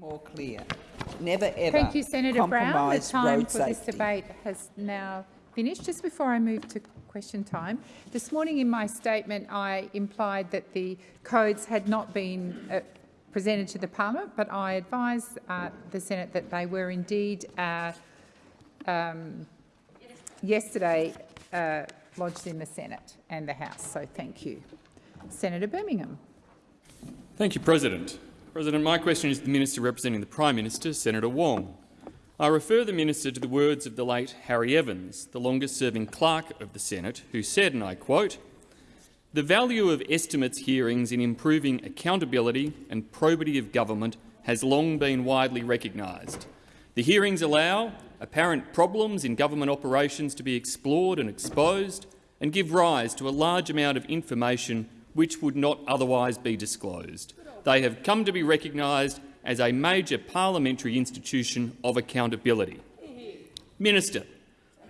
more clear. Never ever Thank you, Senator Brown. The time road for this debate has now finished. Just before I move to question time, this morning in my statement I implied that the codes had not been uh, presented to the parliament, but I advised uh, the Senate that they were indeed uh, um, yesterday uh, lodged in the Senate and the House. So thank you. Senator Birmingham. Thank you, President. President, my question is to the Minister representing the Prime Minister, Senator Wong. I refer the Minister to the words of the late Harry Evans, the longest-serving clerk of the Senate, who said, and I quote, the value of estimates hearings in improving accountability and probity of government has long been widely recognised. The hearings allow apparent problems in government operations to be explored and exposed and give rise to a large amount of information which would not otherwise be disclosed. They have come to be recognised as a major parliamentary institution of accountability. Minister,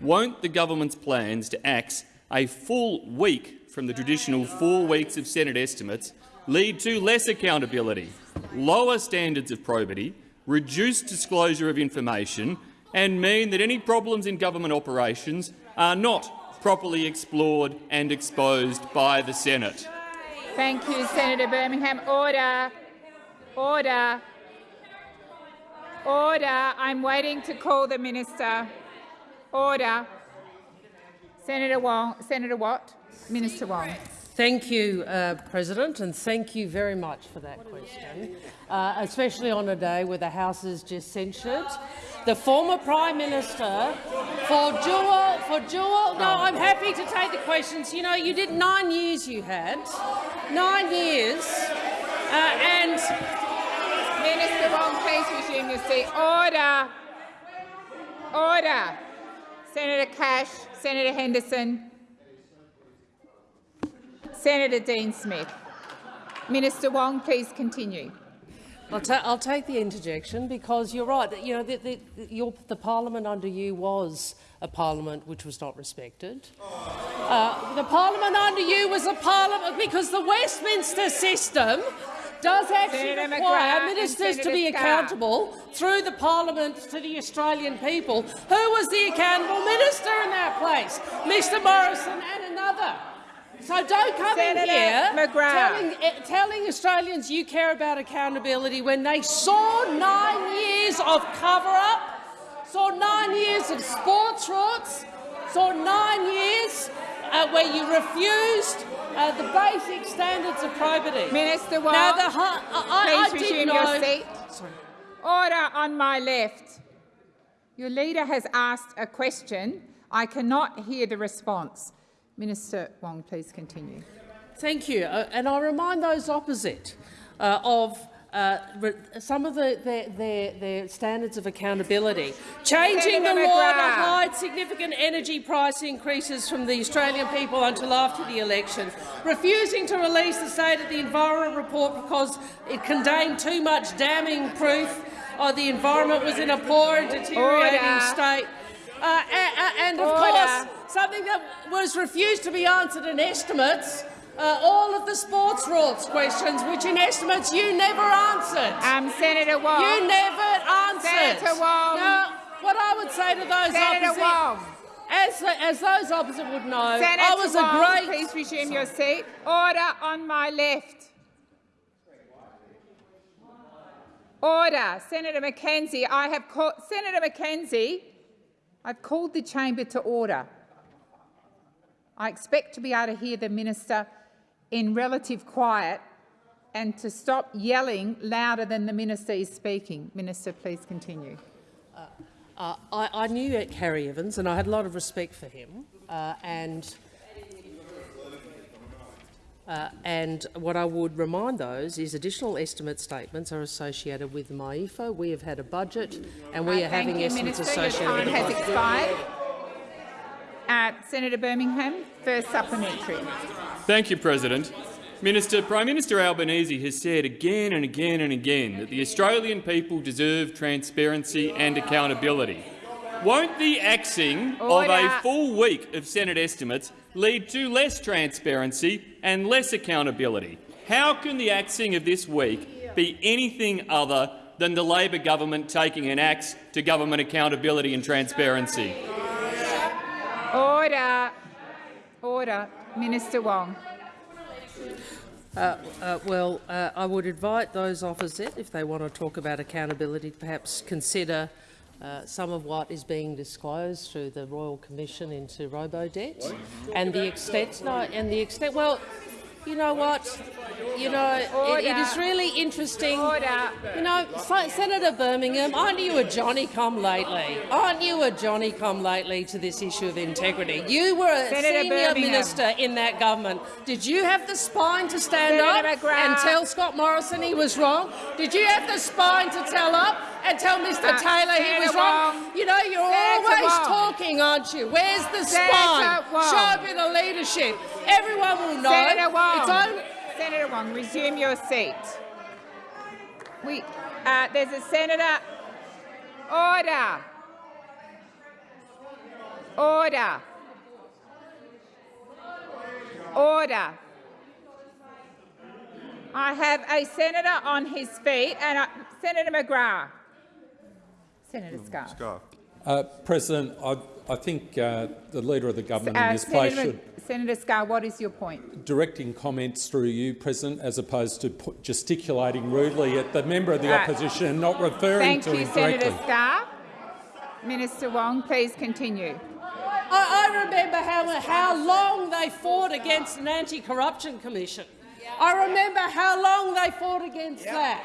won't the government's plans to axe a full week from the traditional four weeks of Senate estimates lead to less accountability, lower standards of probity, reduced disclosure of information and mean that any problems in government operations are not properly explored and exposed by the Senate? Thank you, Senator Birmingham. Order. Order. Order. I'm waiting to call the minister. Order. Senator Wong. Senator Watt. Minister Wong. Thank you, uh, President, and thank you very much for that question, uh, especially on a day where the House is just censured the former Prime Minister for dual, for dual. No, I'm happy to take the questions. You know, you did nine years. You had nine years, uh, and Minister Wong, please resume your seat. Order. Order. Senator Cash. Senator Henderson. Senator Dean Smith. Minister Wong, please continue. I'll, ta I'll, take the interjection because you're right. You know, the, the, your, the parliament under you was a parliament which was not respected. Uh, the parliament under you was a parliament because the Westminster system does actually Senator require McGrath ministers to be accountable through the parliament to the Australian people. Who was the accountable minister in that place? Mr Morrison and another. So don't come Senator in here McGrath. telling, eh, telling Australians you care about accountability when they saw nine years of cover-up, saw nine years of sports rorts, saw nine years uh, where you refused uh, the basic standards of probity. Minister Wong, Now, the, hu- I, please I resume your seat. Order on my left. Your leader has asked a question. I cannot hear the response. Minister Wong, please continue. Thank you. Uh, and I remind those opposite uh, of uh, some of the, their, their, their standards of accountability. Changing the law to hide significant energy price increases from the Australian people until after the election. Refusing to release the State of the Environment report because it contained too much damning proof of the environment was in a poor and deteriorating Order. state. Uh, a- a- and of Order. course, something that was refused to be answered in estimates, uh, all of the sports rorts questions, which in estimates you never answered. Um, Senator Wong. you never answered. Senator Wong. Now, what I would say to those Senator opposite, Wong. as, as those opposite would know, Senator I was Wong, a great please resume your seat. Order on my left. Order. Senator McKenzie, I have called Senator McKenzie. I've called the chamber to order. I expect to be able to hear the minister in relative quiet and to stop yelling louder than the minister is speaking. Minister, please continue. Uh, I, I knew Harry Evans and I had a lot of respect for him. Uh, and, uh, and what I would remind those is additional estimate statements are associated with MyEFO. We have had a budget and we are having you, estimates Minister. Your associated time with the has expired. Uh, Senator Birmingham, first supplementary. Thank you, President. Minister, Prime Minister Albanese has said again and again and again that the Australian people deserve transparency and accountability. Won't the axing of a full week of Senate estimates lead to less transparency and less accountability? How can the axing of this week be anything other than the Labor government taking an axe to government accountability and transparency. Order. Order. Minister Wong. Uh, well, uh, I would invite those opposite, if they want to talk about accountability, to perhaps consider uh, some of what is being disclosed through the Royal Commission into Robodebt and the extent. No, and the extent. Well, you know what? You know, it, it is really interesting. Order. You know, Senator Birmingham, aren't you a Johnny-come-lately? Aren't you a Johnny-come-lately to this issue of integrity? You were a Senator senior Birmingham. minister in that government. Did you have the spine to stand Senator up McGrath. and tell Scott Morrison he was wrong? Did you have the spine to tell up and tell Mr Uh, Taylor he was Senator wrong? Wong. You know, you're Senator always Wong. talking, aren't you? Where's the Senator spine? Show a bit of leadership. Everyone will know. Senator Wong. It's only Senator Wong, resume your seat. We, uh, there's a senator. Order. Order. Order. I have a senator on his feet, and I, Senator McGrath. Senator Scarr. Scarf. Uh, President, I, I think uh, the Leader of the Government in Uh, this place should Senator Scarr, what is your point? directing comments through you, President, as opposed to pu- gesticulating rudely at the member of the Uh, opposition and not referring Thank to you, him directly. Senator Scarr. Minister Wong, please continue. I, I remember how, how long they fought against an anti-corruption commission. I remember how long they fought against that.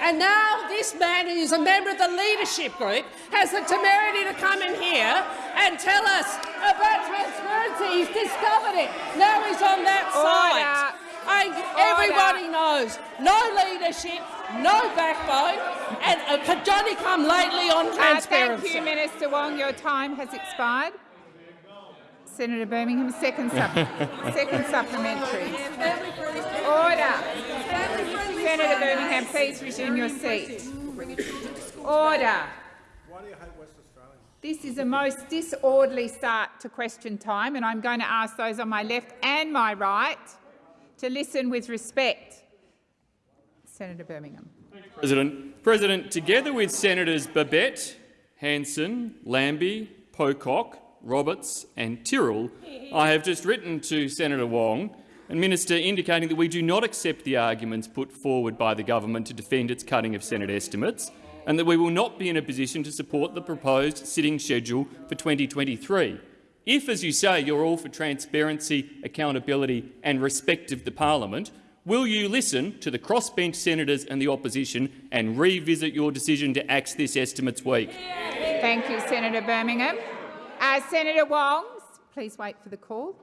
And now this man, who's a member of the leadership group, has the temerity to come in here and tell us about transparency. He's discovered it. Now he's on that side. And everybody knows no leadership, no backbone, and a Johnny come lately on Uh, transparency. thank you, Minister Wong. Your time has expired. Senator Birmingham, second, sup second supplementary. Order. Senator Birmingham, please resume your seat. Order. This is a most disorderly start to question time, and I'm going to ask those on my left and my right to listen with respect. Senator Birmingham. President, President, together with Senators Babet, Hanson, Lambie, Pocock, Roberts and Tyrrell, I have just written to Senator Wong and Minister indicating that we do not accept the arguments put forward by the government to defend its cutting of Senate estimates and that we will not be in a position to support the proposed sitting schedule for 2023. If, as you say, you're all for transparency, accountability and respect of the parliament, will you listen to the crossbench senators and the opposition and revisit your decision to axe this estimates week? Thank you, Senator Birmingham. Uh, Senator Wong, please wait for the call.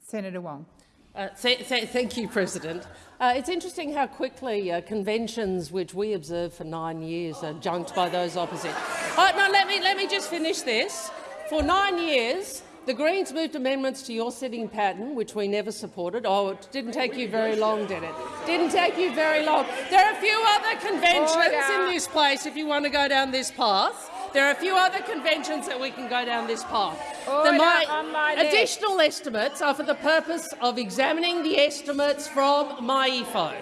Senator Wong. Uh, th th thank you, President. Uh, it's interesting how quickly uh, conventions which we observed for nine years are junked by those opposite. Uh, no, let me, let me just finish this. For nine years, the Greens moved amendments to your sitting pattern, which we never supported. Oh, it didn't take you very long, did it? Didn't take you very long. There are a few other conventions Order. in this place if you want to go down this path. There are a few other conventions that we can go down this path. Order The my additional estimates are for the purpose of examining the estimates from MyEFO.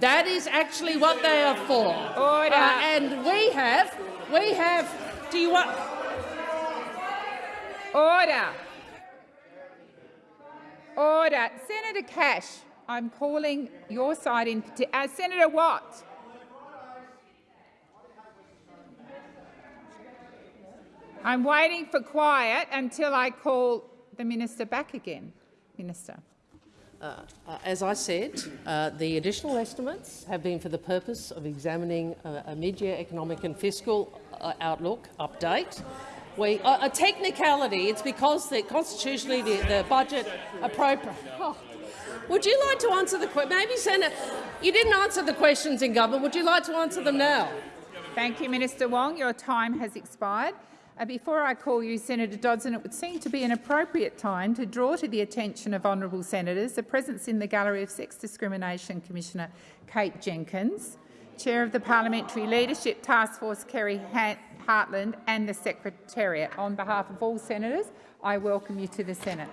That is actually what they are for. Order. Uh, and we have, we have, do you want, Order. Order. Senator Cash, I'm calling your side in. Uh, Senator Watt. I'm waiting for quiet until I call the minister back again. Minister. Uh, as I said, uh, the additional estimates have been for the purpose of examining uh, a mid-year economic and fiscal uh, outlook update. We, uh, a technicality, it's because the, constitutionally the, the budget appropriate. Oh. Would you like to answer the question? Maybe, Senator, you didn't answer the questions in government. Would you like to answer them now? Thank you, Minister Wong. Your time has expired. Uh, before I call you, Senator Dodson, it would seem to be an appropriate time to draw to the attention of honourable senators the presence in the gallery of Sex Discrimination Commissioner Kate Jenkins, Chair of the Parliamentary Leadership Task Force Kerri Hartland and the Secretariat. On behalf of all senators, I welcome you to the Senate.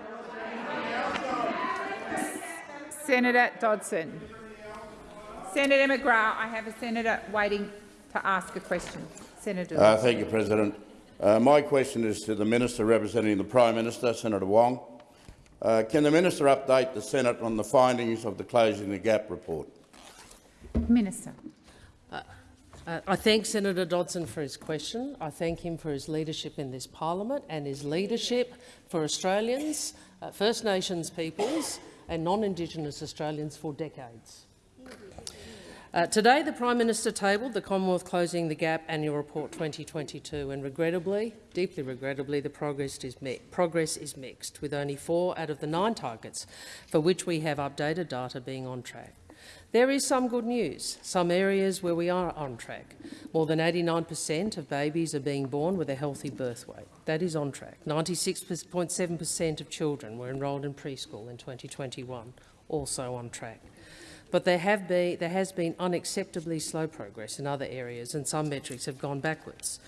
Senator Dodson. Senator McGrath, I have a senator waiting to ask a question. Senator Uh, thank you, President. Uh, my question is to the Minister representing the Prime Minister, Senator Wong. Uh, can the Minister update the Senate on the findings of the Closing the Gap report? Minister. Uh, I thank Senator Dodson for his question. I thank him for his leadership in this parliament and his leadership for Australians, uh, First Nations peoples and non-Indigenous Australians for decades. Uh, today, the Prime Minister tabled the Commonwealth Closing the Gap Annual Report 2022 and regrettably, deeply regrettably, the progress is, progress is mixed, with only four out of the nine targets for which we have updated data being on track. There is some good news, some areas where we are on track. More than 89 per cent of babies are being born with a healthy birth weight. That is on track. 96.7 per cent of children were enrolled in preschool in 2021, also on track. But there, have there has been unacceptably slow progress in other areas and some metrics have gone backwards.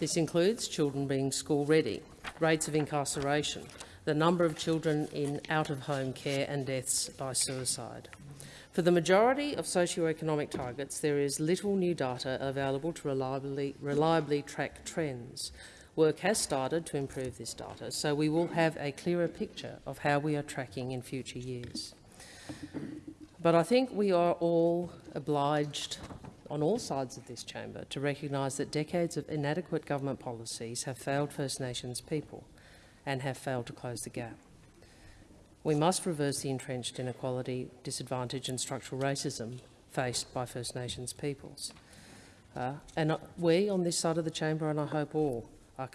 This includes children being school-ready, rates of incarceration, the number of children in out-of-home care and deaths by suicide. For the majority of socio-economic targets, there is little new data available to reliably, reliably track trends. Work has started to improve this data, so we will have a clearer picture of how we are tracking in future years. But I think we are all obliged on all sides of this chamber to recognise that decades of inadequate government policies have failed First Nations people and have failed to close the gap. We must reverse the entrenched inequality, disadvantage and structural racism faced by First Nations peoples. Uh, and uh, we on this side of the chamber, and I hope all uh,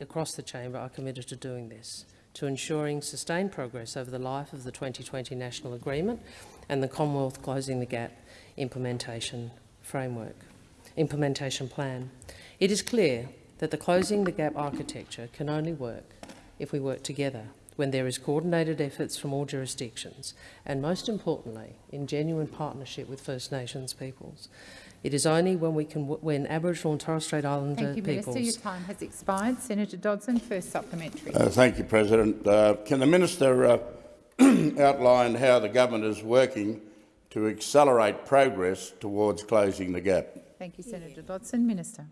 across the chamber, are committed to doing this, to ensuring sustained progress over the life of the 2020 National Agreement and the Commonwealth Closing the Gap implementation framework, implementation plan. It is clear that the Closing the Gap architecture can only work if we work together when there is coordinated efforts from all jurisdictions, and most importantly, in genuine partnership with First Nations peoples. It is only when we can, when Aboriginal and Torres Strait Islander thank you, peoples. Minister. Your time has expired. Senator Dodson, first supplementary. Uh, thank you, President. Uh, can the minister uh, outline how the government is working to accelerate progress towards closing the gap? Thank you, Senator Dodson. Minister.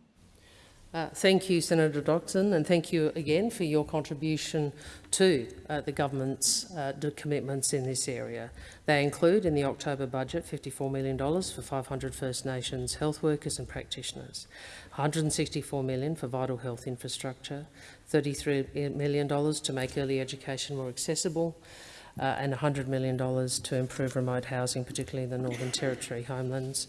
Uh, thank you, Senator Dodson, and thank you again for your contribution to uh, the government's uh, commitments in this area. They include, in the October budget, $54 million for 500 First Nations health workers and practitioners, 164 million for vital health infrastructure, $33 million to make early education more accessible, uh, and $100 million to improve remote housing, particularly in the Northern Territory homelands,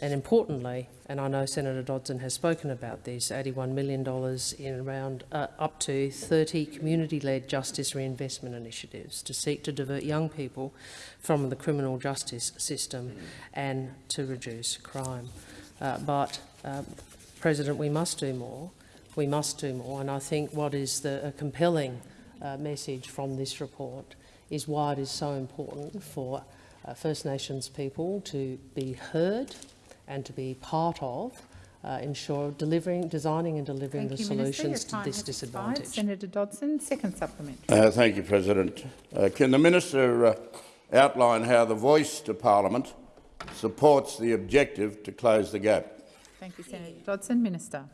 and importantly, and I know Senator Dodson has spoken about this, $81 million in around uh, up to 30 community-led justice reinvestment initiatives to seek to divert young people from the criminal justice system and to reduce crime. Uh, but, uh, President, we must do more. We must do more. And I think what is the a compelling uh, message from this report is why it is so important for uh, First Nations people to be heard and to be part of uh, ensure delivering, designing and delivering thank the you, solutions to this disadvantage. Expired. Senator Dodson, second supplement. Uh, thank you, President. Uh, can the minister uh, outline how the voice to parliament supports the objective to close the gap? Thank you, Senator Dodson. Minister.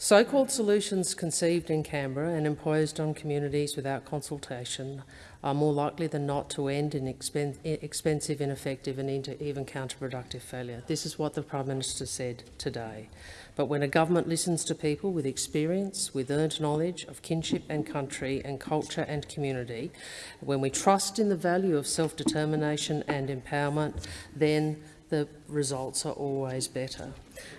So-called solutions conceived in Canberra and imposed on communities without consultation are more likely than not to end in expen expensive, ineffective and even counterproductive failure. This is what the Prime Minister said today. But when a government listens to people with experience, with earned knowledge of kinship and country and culture and community, when we trust in the value of self-determination and empowerment, then the results are always better.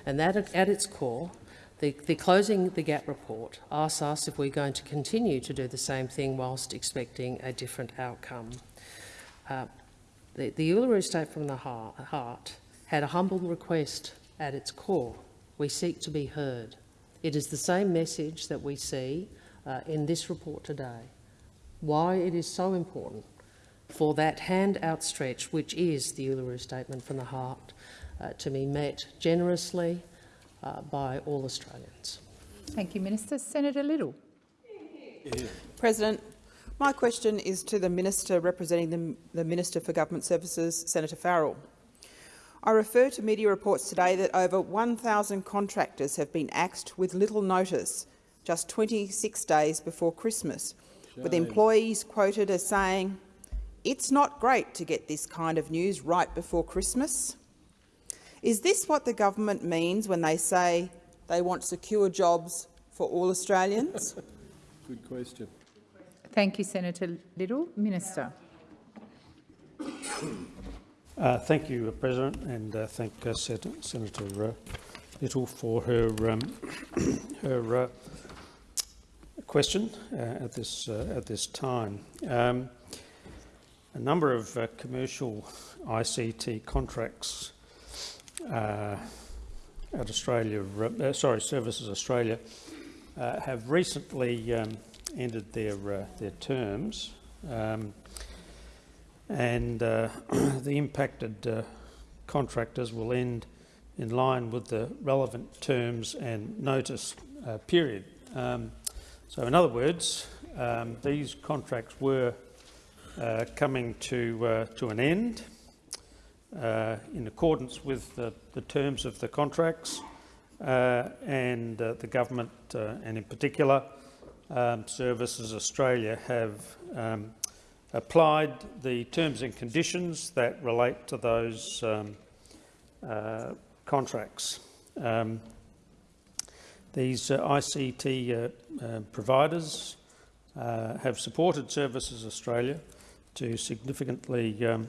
And that, at its core, the, the, Closing the Gap report asks us if we're going to continue to do the same thing whilst expecting a different outcome. Uh, the, the Uluru State from the heart, had a humble request at its core. We seek to be heard. It is the same message that we see uh, in this report today. Why it is so important for that hand outstretched, which is the Uluru Statement from the Heart, uh, to be met generously, uh, by all Australians. Thank you, Minister. Senator Liddle. President, my question is to the Minister representing the, the Minister for Government Services, Senator Farrell. I refer to media reports today that over 1,000 contractors have been axed with little notice, just 26 days before Christmas, with employees quoted as saying, it's not great to get this kind of news right before Christmas. Is this what the government means when they say they want secure jobs for all Australians? Good question. Thank you, Senator Liddle. Minister. Uh, thank you, uh, President, and uh, thank uh, Sen Senator uh, Liddle for her um, her uh, question at this at this time. Um, a number of commercial ICT contracts at Australia, sorry, Services Australia, have recently um, ended their their terms. Um, and uh, the impacted uh, contractors will end in line with the relevant terms and notice uh, period. Um, so in other words, um, these contracts were uh, coming to, uh, to an end uh, in accordance with the, the, terms of the contracts and the government and in particular um, Services Australia have um, applied the terms and conditions that relate to those um, uh, contracts. Um, these uh, ICT uh, uh, providers uh, have supported Services Australia to significantly um,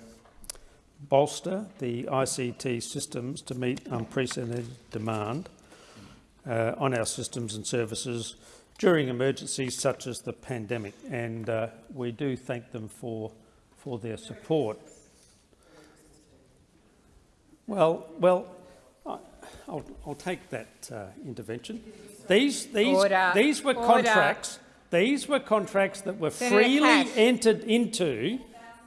bolster the ICT systems to meet unprecedented demand uh, on our systems and services during emergencies such as the pandemic, and uh, we do thank them for, for their support. Well, well, I'll, I'll take that uh, intervention. These, these, Order. these were Order. contracts. These were contracts that were Senator freely Cash. entered into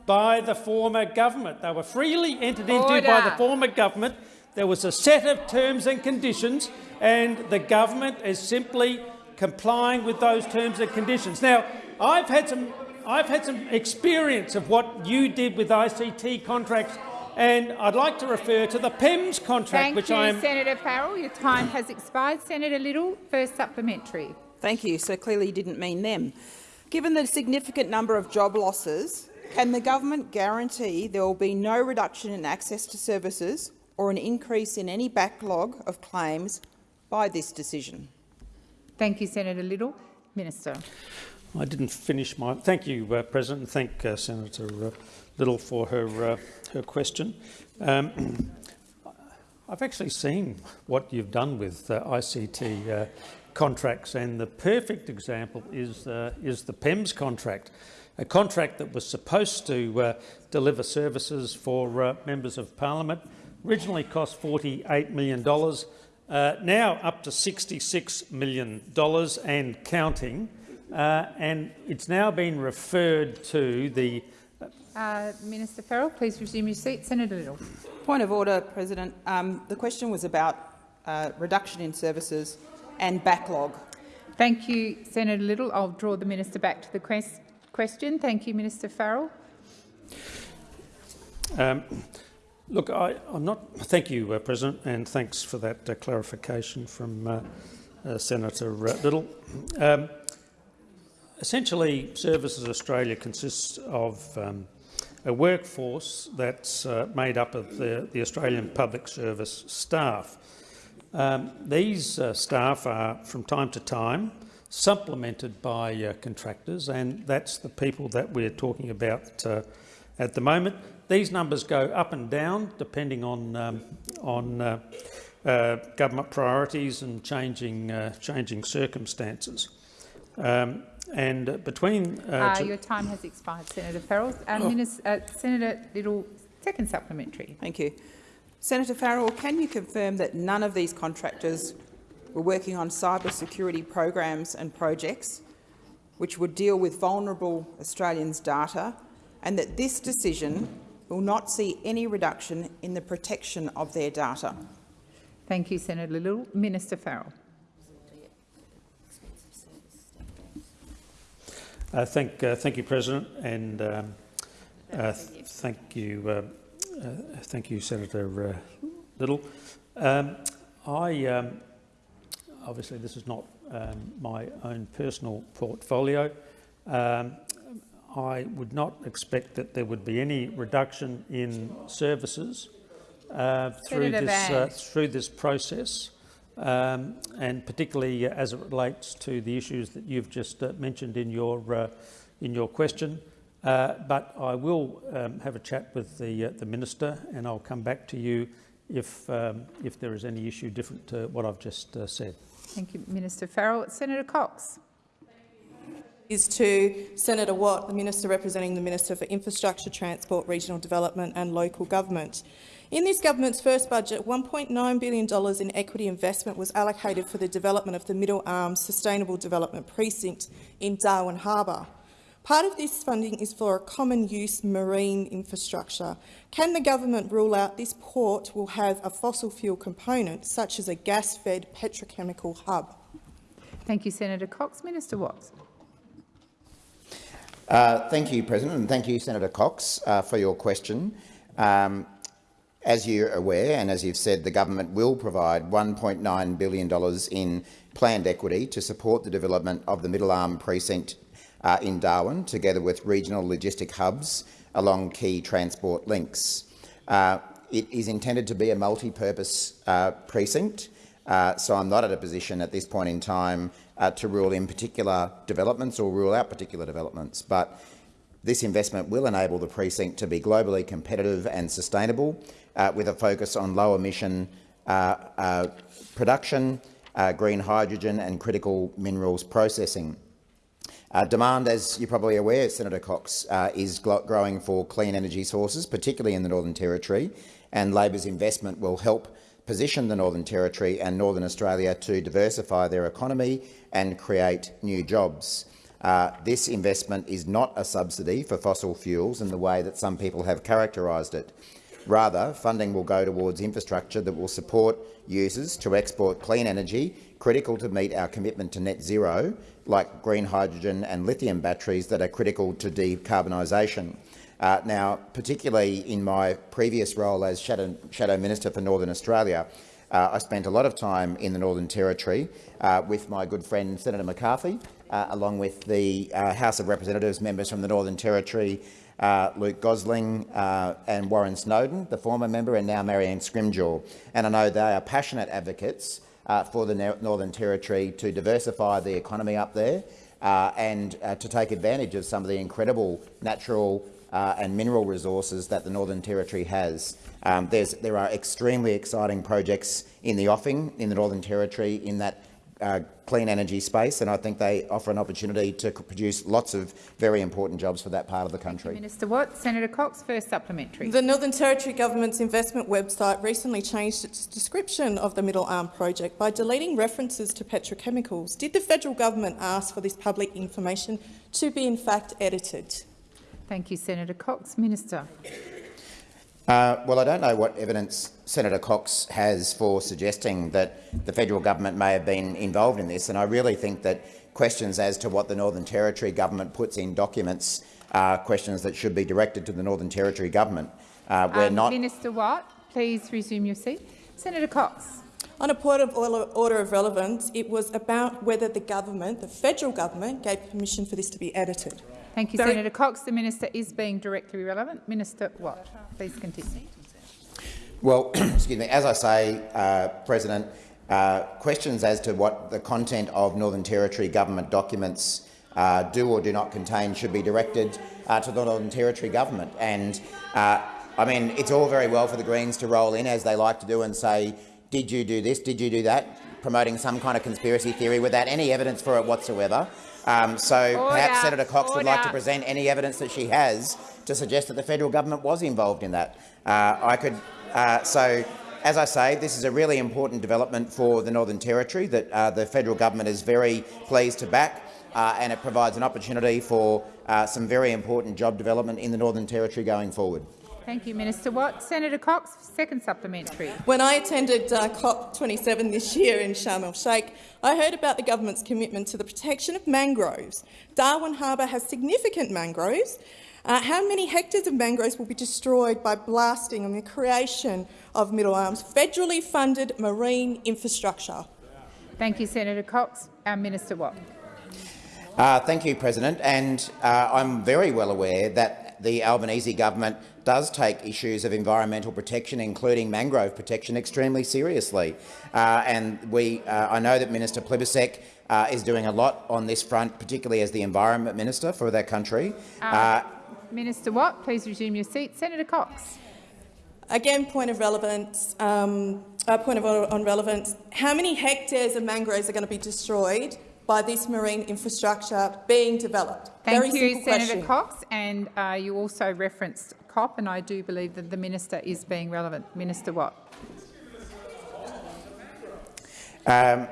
by the former government. They were freely entered into by the former government. There was a set of terms and conditions, and the government is simply complying with those terms and conditions. Now, I've had some, I've had some experience of what you did with ICT contracts, and I'd like to refer to the PEMS contract, Thank which you, I am. Senator Farrell. Your time has expired. Senator Liddle, first supplementary. Thank you. So clearly you didn't mean them. Given the significant number of job losses, can the government guarantee there will be no reduction in access to services or an increase in any backlog of claims by this decision? Thank you, Senator Liddle. Minister. I didn't finish my. Thank you, uh, President. Thank uh, Senator uh, Liddle for her uh, her question. Um, I've actually seen what you've done with uh, ICT uh, contracts, and the perfect example is is the PEMS contract, a contract that was supposed to deliver services for members of Parliament. Originally cost $48 million. Uh, now up to $66 million and counting, uh, and it's now been referred to the uh, Minister Farrell, please resume your seat. Senator Liddle. Point of order, President. Um, the question was about uh, reduction in services and backlog. Thank you, Senator Liddle. I'll draw the minister back to the quest question. Thank you, Minister Farrell. Um, Look, I, am not. Thank you, uh, President, and thanks for that uh, clarification from uh, uh Senator uh, Liddle. Um, essentially, Services Australia consists of um, a workforce that's uh, made up of the, the, Australian Public Service staff. Um, these staff are, from time to time, supplemented by contractors, and that's the people that we're talking about at the moment. These numbers go up and down depending on, um, on uh, uh, government priorities and changing, uh, changing circumstances. Um, and between... Uh, uh, your time has expired, Senator Farrell. Oh. Minister, Senator Liddle, second supplementary. Thank you. Senator Farrell, can you confirm that none of these contractors were working on cyber security programs and projects which would deal with vulnerable Australians' data and that this decision will not see any reduction in the protection of their data. Thank you, Senator Liddle. Minister Farrell. Uh, thank, uh, thank you, President, and um, uh, thank you, uh, uh, thank you, Senator uh, Liddle. Um, I um, obviously this is not um, my own personal portfolio. Um, I would not expect that there would be any reduction in services uh, through this uh, through this process, um, and particularly uh, as it relates to the issues that you've just uh, mentioned in your uh, in your question. Uh, but I will um, have a chat with the uh, the minister, and I'll come back to you if um, if there is any issue different to what I've just uh, said. Thank you, Minister Farrell. Senator Cox. is to Senator Watt, the Minister representing the Minister for Infrastructure, Transport, Regional Development and Local Government. In this government's first budget, $1.9 billion in equity investment was allocated for the development of the Middle Arms Sustainable Development Precinct in Darwin Harbour. Part of this funding is for a common-use marine infrastructure. Can the government rule out this port will have a fossil fuel component, such as a gas-fed petrochemical hub? Thank you, Senator Cox. Minister Watts. Uh, thank you, President, and thank you, Senator Cox, uh, for your question. Um, as you're aware, and as you've said, the government will provide $1.9 billion in planned equity to support the development of the Middle Arm precinct uh, in Darwin, together with regional logistic hubs along key transport links. Uh, it is intended to be a multi-purpose uh, precinct, uh, so I'm not at a position at this point in time uh, to rule in particular developments or rule out particular developments. But this investment will enable the precinct to be globally competitive and sustainable, uh, with a focus on low emission production, green hydrogen and critical minerals processing. Uh, demand, as you're probably aware, Senator Cox, uh, is growing for clean energy sources, particularly in the Northern Territory, and Labor's investment will help position the Northern Territory and Northern Australia to diversify their economy and create new jobs. Uh, this investment is not a subsidy for fossil fuels in the way that some people have characterised it. Rather, funding will go towards infrastructure that will support users to export clean energy, critical to meet our commitment to net zero, like green hydrogen and lithium batteries that are critical to decarbonisation. Uh, now, particularly in my previous role as Shadow, Shadow Minister for Northern Australia, uh, I spent a lot of time in the Northern Territory uh, with my good friend Senator McCarthy, uh, along with the uh, House of Representatives members from the Northern Territory, uh, Luke Gosling and Warren Snowden, the former member, and now Marion Scrymgour. And I know they are passionate advocates uh, for the Northern Territory to diversify the economy up there uh, and uh, to take advantage of some of the incredible natural uh, and mineral resources that the Northern Territory has. Um, there are extremely exciting projects in the offing in the Northern Territory in that uh, clean energy space, and I think they offer an opportunity to produce lots of very important jobs for that part of the country. Minister Watt. Senator Cox, first supplementary. The Northern Territory Government's investment website recently changed its description of the Middle Arm project by deleting references to petrochemicals. Did the federal government ask for this public information to be in fact edited? Thank you, Senator Cox. Minister. Uh, well, I don't know what evidence Senator Cox has for suggesting that the federal government may have been involved in this, and I really think that questions as to what the Northern Territory government puts in documents are questions that should be directed to the Northern Territory government. Uh, we're um, not Minister Watt, please resume your seat. Senator Cox. On a point of order of relevance, it was about whether the government, the federal government, gave permission for this to be edited. Thank you, Very Senator Cox. The minister is being directly relevant. Minister Watt, please continue. Well, excuse me. As I say, uh, President, uh, questions as to what the content of Northern Territory government documents uh, do or do not contain should be directed uh, to the Northern Territory government. And uh, I mean, it's all very well for the Greens to roll in, as they like to do, and say, "Did you do this? Did you do that?" promoting some kind of conspiracy theory without any evidence for it whatsoever. Um, so Order. perhaps Senator Cox would like to present any evidence that she has to suggest that the federal government was involved in that. Uh, I could. Uh, so, as I say, this is a really important development for the Northern Territory that uh, the federal government is very pleased to back, uh, and it provides an opportunity for uh, some very important job development in the Northern Territory going forward. Thank you, Minister Watt. Senator Cox, second supplementary. When I attended uh, COP27 this year in Sharm el-Sheikh, I heard about the government's commitment to the protection of mangroves. Darwin Harbour has significant mangroves, Uh, how many hectares of mangroves will be destroyed by blasting and the creation of Middle Arms federally funded marine infrastructure? Thank you, Senator Cox. Our Minister Watt. Uh, thank you, President. And uh, I'm very well aware that the Albanese government does take issues of environmental protection, including mangrove protection, extremely seriously. Uh, and we, uh, I know that Minister Plibersek uh, is doing a lot on this front, particularly as the Environment Minister for that country. Uh, Minister Watt, please resume your seat. Senator Cox. Again, point of relevance. Um, uh, point of on relevance. How many hectares of mangroves are going to be destroyed by this marine infrastructure being developed? Thank Very you, Senator question. Cox. And uh, you also referenced COP, and I do believe that the minister is being relevant. Minister Watt. Um,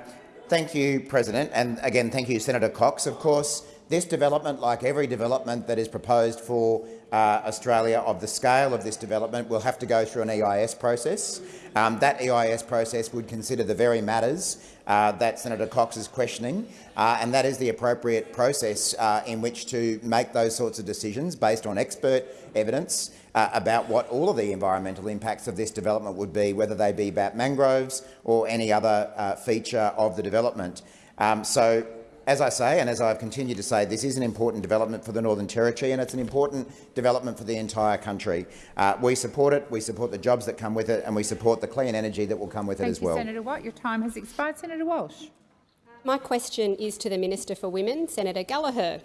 thank you, President. And again, thank you, Senator Cox. Of course, this development, like every development that is proposed for uh, Australia of the scale of this development, will have to go through an EIS process. Um, that EIS process would consider the very matters uh, that Senator Cox is questioning, uh, and that is the appropriate process uh, in which to make those sorts of decisions based on expert evidence uh, about what all of the environmental impacts of this development would be, whether they be about mangroves or any other uh, feature of the development. Um, so as I say, and as I've continued to say, this is an important development for the Northern Territory and it's an important development for the entire country. Uh, we support it, we support the jobs that come with it and we support the clean energy that will come with Thank it as you, well. Senator Watt. Your time has expired. Senator Walsh. My question is to the Minister for Women, Senator Gallagher.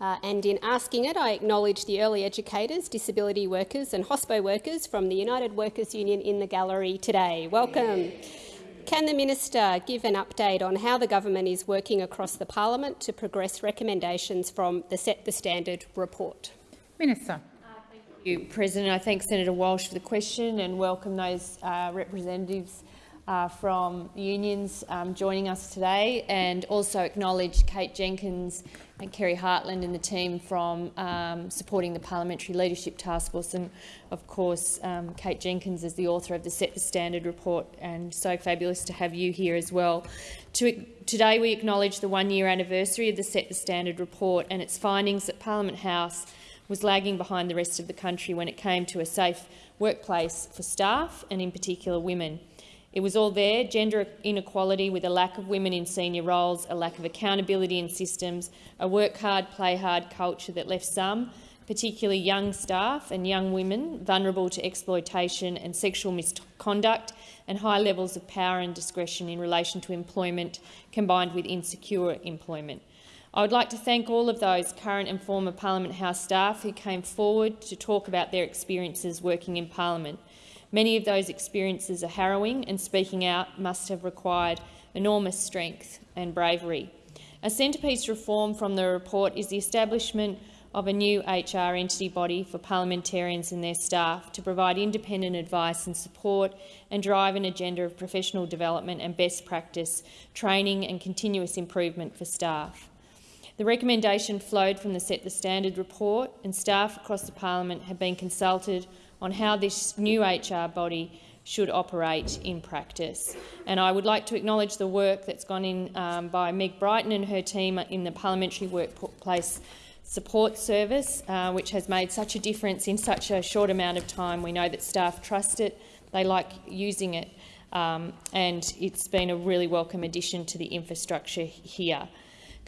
Uh, and in asking it, I acknowledge the early educators, disability workers and hospo workers from the United Workers Union in the gallery today. Welcome. Can the minister give an update on how the government is working across the parliament to progress recommendations from the Set the Standard report? Minister. Thank you, President. I thank Senator Walsh for the question and welcome those uh, representatives uh, from unions um, joining us today and also acknowledge Kate Jenkins and Kerri Hartland and the team from um, supporting the Parliamentary Leadership Task Force and of course um, Kate Jenkins is the author of the Set the Standard report and so fabulous to have you here as well. To, today we acknowledge the one year anniversary of the Set the Standard report and its findings that Parliament House was lagging behind the rest of the country when it came to a safe workplace for staff and in particular women. It was all there, gender inequality with a lack of women in senior roles, a lack of accountability in systems, a work hard, play hard culture that left some, particularly young staff and young women, vulnerable to exploitation and sexual misconduct and high levels of power and discretion in relation to employment combined with insecure employment. I would like to thank all of those current and former Parliament House staff who came forward to talk about their experiences working in Parliament. Many of those experiences are harrowing and speaking out must have required enormous strength and bravery. A centrepiece reform from the report is the establishment of a new HR entity body for parliamentarians and their staff to provide independent advice and support and drive an agenda of professional development and best practice, training and continuous improvement for staff. The recommendation flowed from the Set the Standard report and staff across the parliament have been consulted on how this new HR body should operate in practice. And I would like to acknowledge the work that's gone in um, by Meg Brighton and her team in the Parliamentary Workplace Support Service, uh, which has made such a difference in such a short amount of time. We know that staff trust it, they like using it, um, and it's been a really welcome addition to the infrastructure here.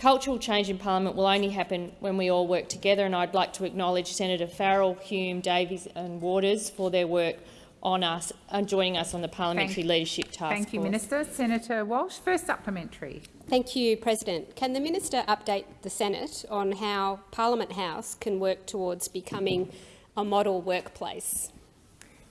Cultural change in parliament will only happen when we all work together, and I'd like to acknowledge Senator Farrell, Hume, Davies and Waters for their work on us and joining us on the Parliamentary Thank- Leadership Task Force. Thank you, Minister. Senator Walsh, first supplementary. Thank you, President. Can the minister update the Senate on how Parliament House can work towards becoming a model workplace?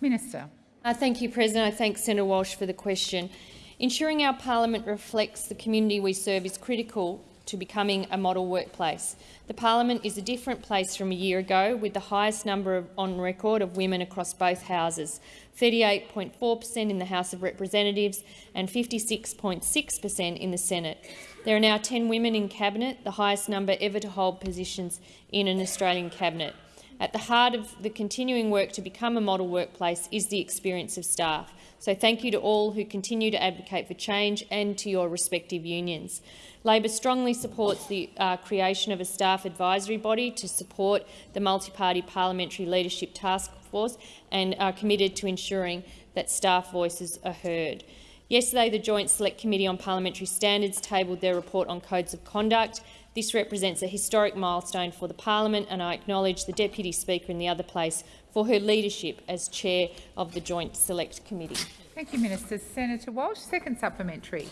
Minister. Uh, thank you, President. I thank Senator Walsh for the question. Ensuring our parliament reflects the community we serve is critical to becoming a model workplace. The parliament is a different place from a year ago, with the highest number of, on record of women across both houses, 38.4 per cent in the House of Representatives and 56.6 per cent in the Senate. There are now 10 women in cabinet, the highest number ever to hold positions in an Australian cabinet. At the heart of the continuing work to become a model workplace is the experience of staff. So thank you to all who continue to advocate for change and to your respective unions. Labor strongly supports the uh, creation of a staff advisory body to support the multi-party parliamentary leadership task force and are committed to ensuring that staff voices are heard. Yesterday, the Joint Select Committee on Parliamentary Standards tabled their report on codes of conduct. This represents a historic milestone for the parliament, and I acknowledge the Deputy Speaker in the other place for her leadership as chair of the Joint Select Committee. Thank you, Minister. Senator Walsh, second supplementary.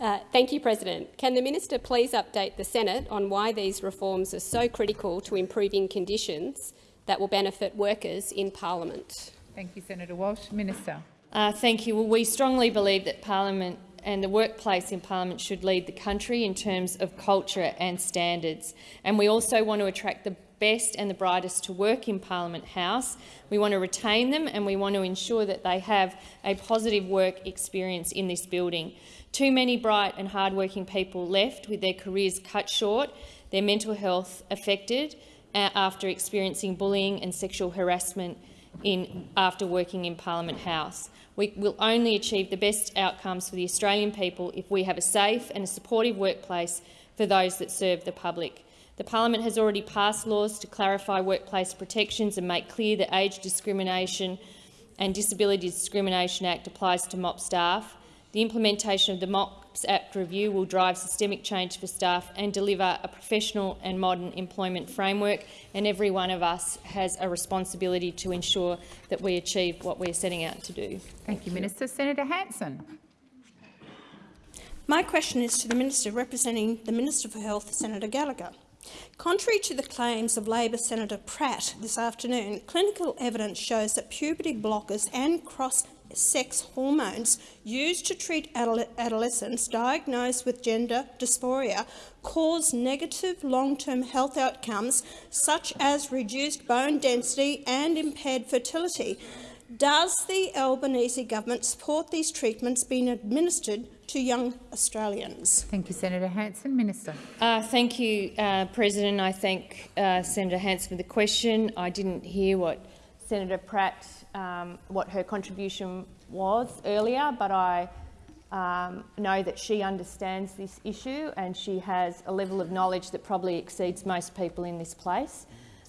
Uh, thank you, President. Can the minister please update the Senate on why these reforms are so critical to improving conditions that will benefit workers in parliament? Thank you, Senator Walsh. Minister. Uh, thank you. Well, we strongly believe that parliament and the workplace in parliament should lead the country in terms of culture and standards. And we also want to attract the best and the brightest to work in Parliament House. We want to retain them and we want to ensure that they have a positive work experience in this building. Too many bright and hardworking people left with their careers cut short, their mental health affected uh, after experiencing bullying and sexual harassment in, after working in Parliament House. We will only achieve the best outcomes for the Australian people if we have a safe and a supportive workplace for those that serve the public. The parliament has already passed laws to clarify workplace protections and make clear that age discrimination and Disability Discrimination Act applies to MOP staff. The implementation of the MOPS Act review will drive systemic change for staff and deliver a professional and modern employment framework, and every one of us has a responsibility to ensure that we achieve what we're setting out to do. Thank you, Minister. Senator Hanson. My question is to the Minister representing the Minister for Health, Senator Gallagher. Contrary to the claims of Labor Senator Pratt this afternoon, clinical evidence shows that puberty blockers and cross-sex hormones used to treat adolescents diagnosed with gender dysphoria cause negative long-term health outcomes such as reduced bone density and impaired fertility. Does the Albanese government support these treatments being administered to young Australians? Thank you, Senator Hanson. Minister. Uh, thank you, uh, President. I thank uh, Senator Hanson for the question. I didn't hear what Senator Pratt, um, what her contribution was earlier, but I um, know that she understands this issue and she has a level of knowledge that probably exceeds most people in this place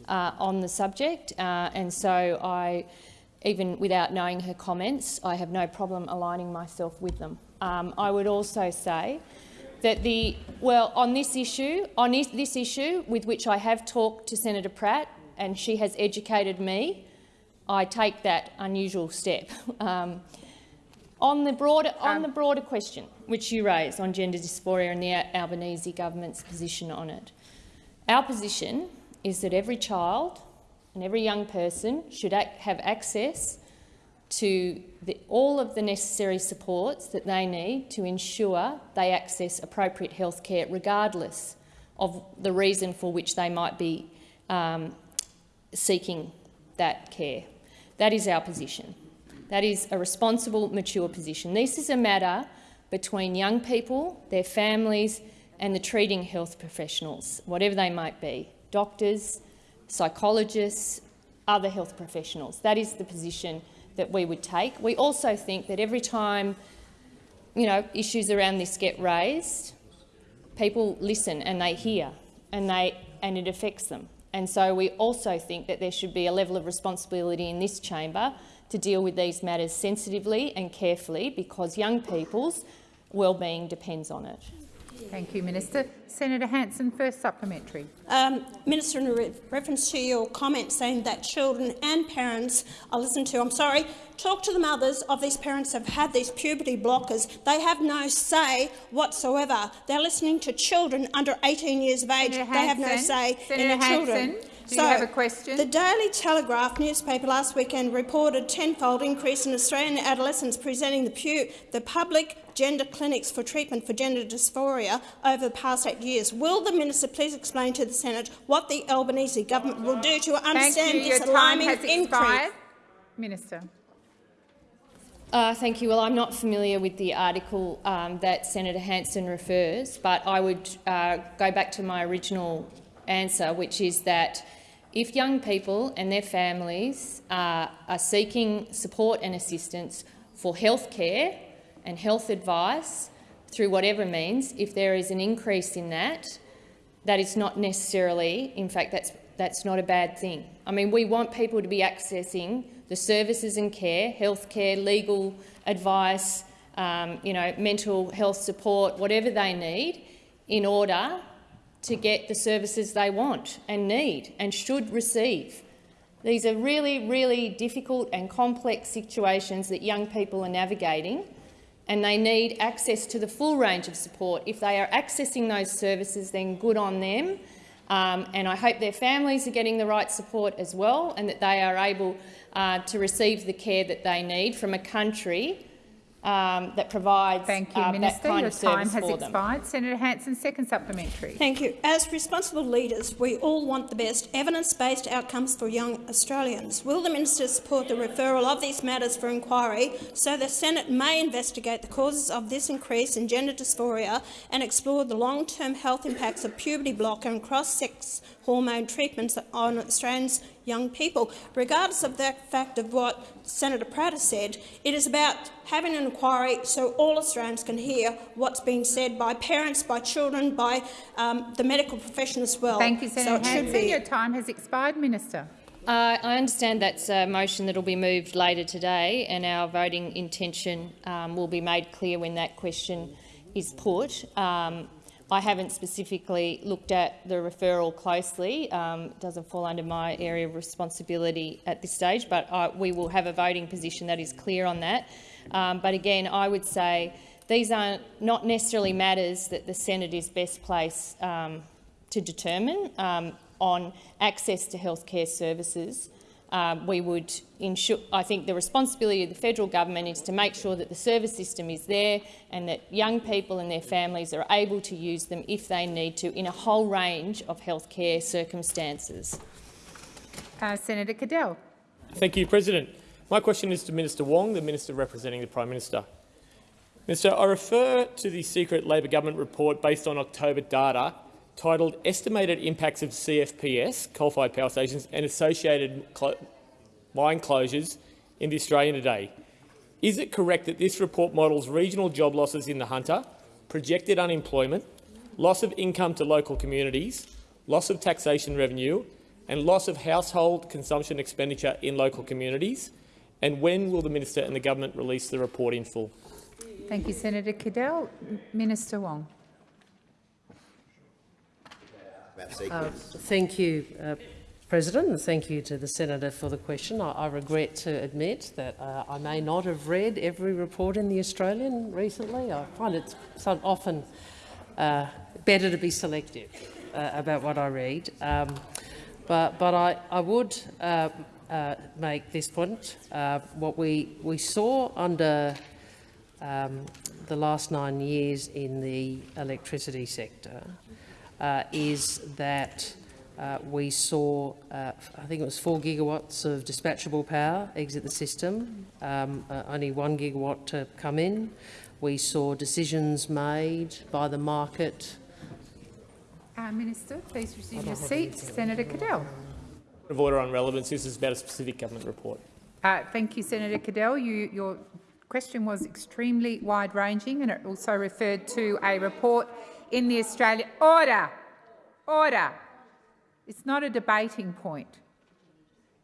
uh, on the subject. Uh, and so I even without knowing her comments, I have no problem aligning myself with them. Um, I would also say that the well on this issue, on this issue with which I have talked to Senator Pratt and she has educated me, I take that unusual step. Um, on the broader on the broader question which you raised on gender dysphoria and the Albanese government's position on it, our position is that every child and every young person should have access to the, all of the necessary supports that they need to ensure they access appropriate health care regardless of the reason for which they might be um, seeking that care. That is our position. That is a responsible, mature position. This is a matter between young people, their families and the treating health professionals, whatever they might be, doctors, psychologists, other health professionals. That is the position that we would take. We also think that every time you know, issues around this get raised, people listen and they hear and, they, and it affects them. And so we also think that there should be a level of responsibility in this chamber to deal with these matters sensitively and carefully because young people's well-being depends on it. Thank you, Minister. Senator Hanson, first supplementary. Um, Minister, in re reference to your comment saying that children and parents are listened to, I'm sorry, talk to the mothers of these parents who have had these puberty blockers. They have no say whatsoever. They're listening to children under 18 years of age. Senator they Hanson, have no say Senator in the Hanson, children. Do so, you have a question? The Daily Telegraph newspaper last weekend reported a tenfold increase in Australian adolescents presenting the, the public gender clinics for treatment for gender dysphoria over the past eight years. Will the minister please explain to the Senate what the Albanese government will do to understand this alarming increase? Minister. Uh, thank you. Well, I'm not familiar with the article um, that Senator Hanson refers, but I would uh, go back to my original answer, which is that if young people and their families are, are seeking support and assistance for health care and health advice through whatever means, if there is an increase in that, that is not necessarily, in fact, that's, that's not a bad thing. I mean, we want people to be accessing the services and care, health care, legal advice, um, you know, mental health support, whatever they need, in order to get the services they want and need and should receive. These are really, really difficult and complex situations that young people are navigating and they need access to the full range of support. If they are accessing those services, then good on them. Um, and I hope their families are getting the right support as well and that they are able uh, to receive the care that they need from a country um, that provides Thank you, uh, Minister. that kind Your of service time has for them. expired. Senator Hanson, second supplementary. Thank you. As responsible leaders, we all want the best evidence-based outcomes for young Australians. Will the minister support the referral of these matters for inquiry so the Senate may investigate the causes of this increase in gender dysphoria and explore the long-term health impacts of puberty blocker and cross-sex hormone treatments on Australians' young people. Regardless of the fact of what Senator Pratt has said, it is about having an inquiry so all Australians can hear what's being said by parents, by children, by um, the medical profession as well. Thank you, So Senator it should Hanson. Your time has expired, Minister. Uh, I understand that's a motion that will be moved later today, and our voting intention um, will be made clear when that question is put. Um, I haven't specifically looked at the referral closely. Um, it doesn't fall under my area of responsibility at this stage, but I, we will have a voting position that is clear on that. Um, but again, I would say these are not necessarily matters that the Senate is best placed um, to determine um, on access to healthcare services. Um, we would ensure, I think the responsibility of the federal government is to make sure that the service system is there and that young people and their families are able to use them if they need to in a whole range of healthcare circumstances. Uh, Senator Cadell. Thank you, President. My question is to Minister Wong, the Minister representing the Prime Minister. Minister, I refer to the secret Labor government report based on October data titled Estimated Impacts of CFPS, coal-fired power stations, and associated clo mine closures in the Australian today. Is it correct that this report models regional job losses in the Hunter, projected unemployment, loss of income to local communities, loss of taxation revenue, and loss of household consumption expenditure in local communities? And when will the Minister and the Government release the report in full? Thank you, Senator Cadell. Minister Wong. Uh, thank you, uh, President, and thank you to the senator for the question. I, I regret to admit that uh, I may not have read every report in the Australian recently. I find it often uh, better to be selective uh, about what I read. Um, but, but I, I would uh, make this point. What we, we saw under um, the last nine years in the electricity sector uh, is that uh, we saw, uh, I think it was four gigawatts of dispatchable power exit the system, um, uh, only one gigawatt to come in. We saw decisions made by the market. Uh, Minister, please resume your seat. Senator Cadell. Point of order on relevance. This is about a specific government report. Uh, thank you, Senator Cadell. You, your question was extremely wide-ranging and it also referred to a report in the Australia... Order! Order! It's not a debating point.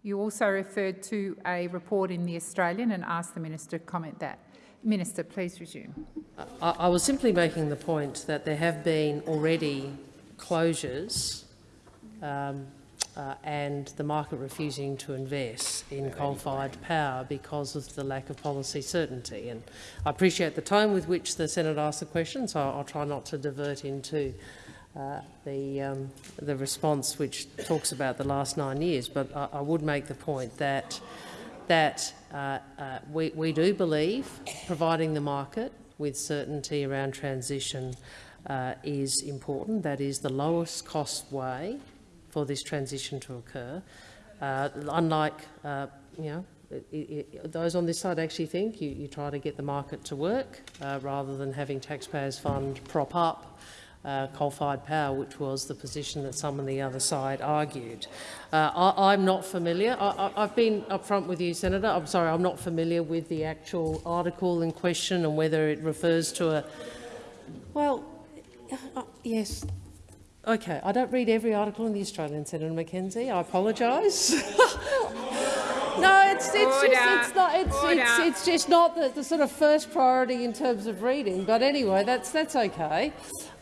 You also referred to a report in the Australian and asked the minister to comment that. Minister, please resume. I, I was simply making the point that there have been already closures um, uh, and the market refusing to invest in coal-fired power because of the lack of policy certainty. And I appreciate the tone with which the Senate asked the question, so I'll try not to divert into uh, the, um, the response which talks about the last nine years. But I, I would make the point that, that uh, uh, we, we do believe providing the market with certainty around transition uh, is important. That is the lowest cost way for this transition to occur. Uh, unlike, uh, you know, it, it, those on this side actually think you, you try to get the market to work uh, rather than having taxpayers' fund prop up uh, coal-fired power, which was the position that some on the other side argued. Uh, I, am not familiar. I, have been upfront with you, Senator. I'm sorry, I'm not familiar with the actual article in question and whether it refers to a. Well, uh, yes. Okay, I don't read every article in the Australian, Senator McKenzie. I apologise. No, it's it's just it's not it's it's, it's just not the, the sort of first priority in terms of reading. But anyway, that's that's okay.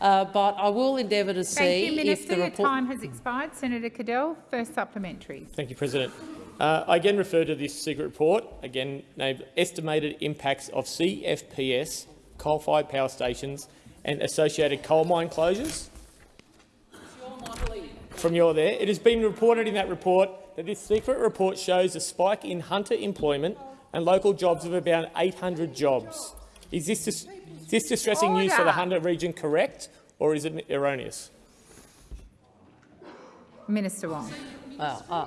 Uh, but I will endeavour to see Thank you, Minister. if the report. Your time has expired. Senator Cadell, first supplementary. Thank you, President. Uh, I again refer to this secret report, again named Estimated Impacts of CFPS, coal-fired power stations and associated coal mine closures. From your there, it has been reported in that report that this secret report shows a spike in hunter employment and local jobs of about 800 jobs. Is this, is this distressing Order. news for the Hunter region correct, or is it erroneous? Minister Wong. Uh, uh,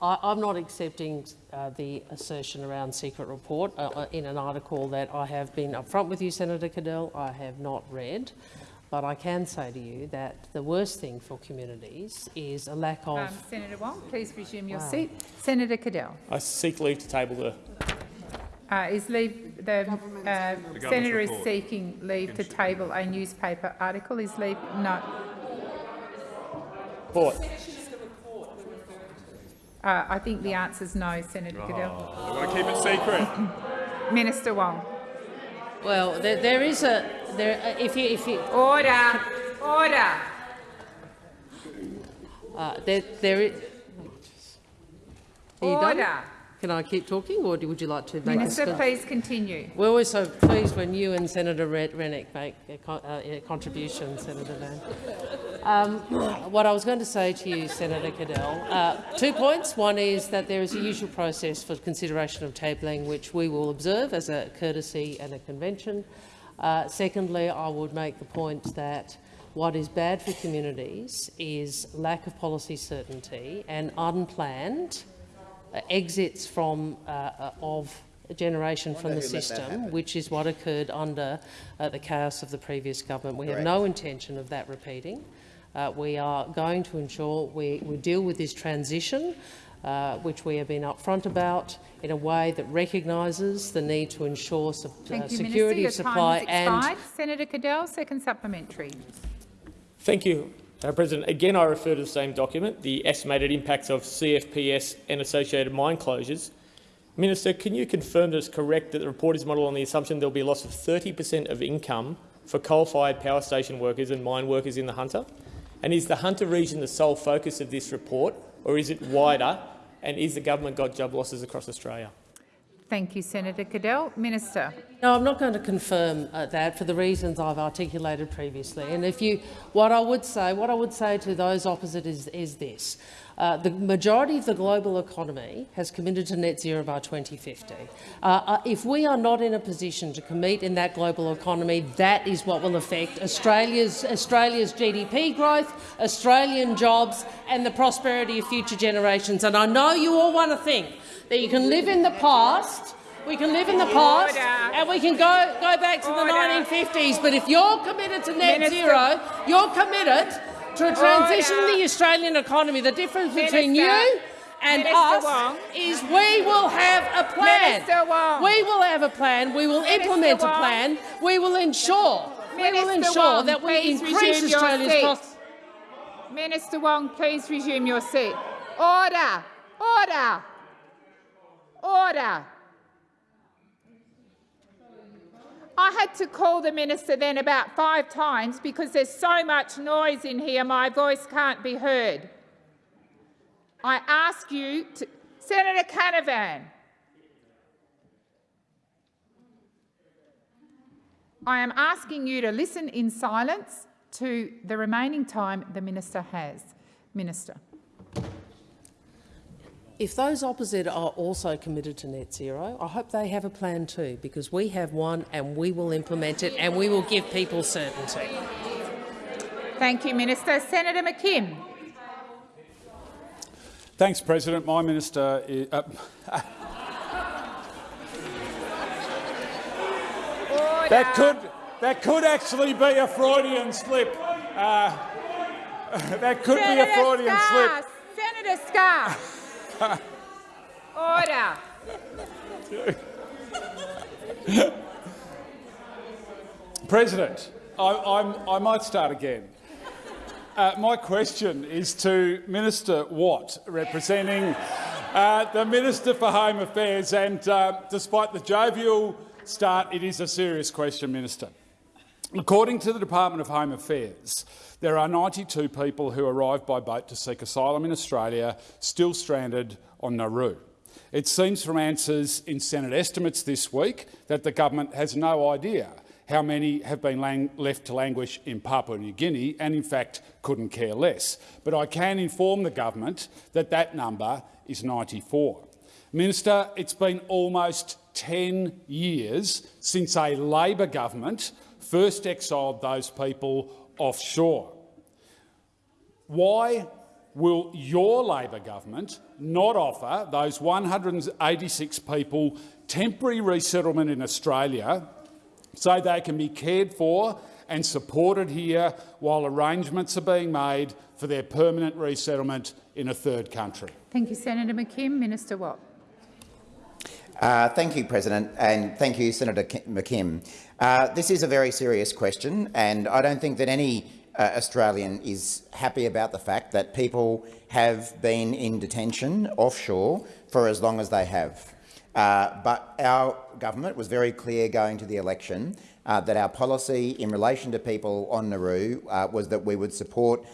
I, am not accepting uh, the assertion around secret report uh, uh, in an article that I have been upfront with you, Senator Cadell, I have not read. But I can say to you that the worst thing for communities is a lack of... Um, Senator Wong, please resume your wow. seat. Senator Cadell. I seek leave to table the... Uh, is leave, the, uh, the senator report. is seeking leave to table a newspaper article. Is leave no? Report. Uh, I think the answer is no, Senator oh, Cadell. I want to keep it secret. Minister Wong. Well, there, there is a there. Uh, if you if you order order. Uh, there there is. Order. Can I keep talking, or would you like to make Minister, a please continue. We're always so pleased when you and Senator Rennick make a, con uh, a contribution, Senator Van. Um, what I was going to say to you, Senator Cadell, uh, two points. One is that there is a usual process for consideration of tabling, which we will observe as a courtesy and a convention. Uh, secondly, I would make the point that what is bad for communities is lack of policy certainty and unplanned uh, exits from uh, uh, of generation from the system, which is what occurred under uh, the chaos of the previous government. We Correct. have no intention of that repeating. Uh, we are going to ensure we, we deal with this transition, uh, which we have been upfront about, in a way that recognises the need to ensure su Thank you, security Minister. of supply and Senator Cadell, second supplementary. Thank you. Uh, President, again I refer to the same document, the estimated impacts of CFPS and associated mine closures. Minister, can you confirm that it's correct that the report is modelled on the assumption there will be a loss of 30 per cent of income for coal-fired power station workers and mine workers in the Hunter? And is the Hunter region the sole focus of this report, or is it wider? And is the government got job losses across Australia? Thank you, Senator Cadell. Minister. No, I'm not going to confirm uh, that for the reasons I've articulated previously. And if you, what I would say, what I would say to those opposite is, is this: uh, the majority of the global economy has committed to net zero by 2050. Uh, uh, if we are not in a position to commit in that global economy, that is what will affect Australia's, Australia's GDP growth, Australian jobs and the prosperity of future generations. And I know you all want to think that you can live in the past we can live in the past and we can go, go back to the 1950s, but if you're committed to net Minister. zero, you're committed to transition the Australian economy. The difference Minister. between you and Minister us Wong. is we will have a plan. We will have a plan. We will implement a plan. We will ensure. we will ensure Wong, that we increase Australia's costs. Minister Wong, please resume your seat. Order! Order! Order! I had to call the minister then about five times because there's so much noise in here my voice can't be heard. I ask you to... Senator Canavan. I am asking you to listen in silence to the remaining time the minister has. Minister. If those opposite are also committed to net zero, I hope they have a plan too, because we have one and we will implement it and we will give people certainty. Thank you, Minister. Senator McKim. Thanks, President. My minister is, uh, that could that could actually be a Freudian slip. Uh, that could Senator be a Freudian Scarr, slip. Senator Scarr. Order. President, I, I might start again. Uh, my question is to Minister Watt, representing uh, the Minister for Home Affairs. And uh, despite the jovial start, it is a serious question, Minister. According to the Department of Home Affairs, there are 92 people who arrived by boat to seek asylum in Australia still stranded on Nauru. It seems from answers in Senate estimates this week that the government has no idea how many have been left to languish in Papua New Guinea and, in fact, couldn't care less. But I can inform the government that that number is 94. Minister, it's been almost 10 years since a Labor government first exiled those people offshore. Why will your Labor government not offer those 186 people temporary resettlement in Australia so they can be cared for and supported here while arrangements are being made for their permanent resettlement in a third country. Thank you, Senator McKim. Minister Watt. Uh, thank you, President, and thank you, Senator McKim. Uh, this is a very serious question, and I don't think that any uh, Australian is happy about the fact that people have been in detention offshore for as long as they have. Uh, but our government was very clear going to the election uh, that our policy in relation to people on Nauru uh, was that we would support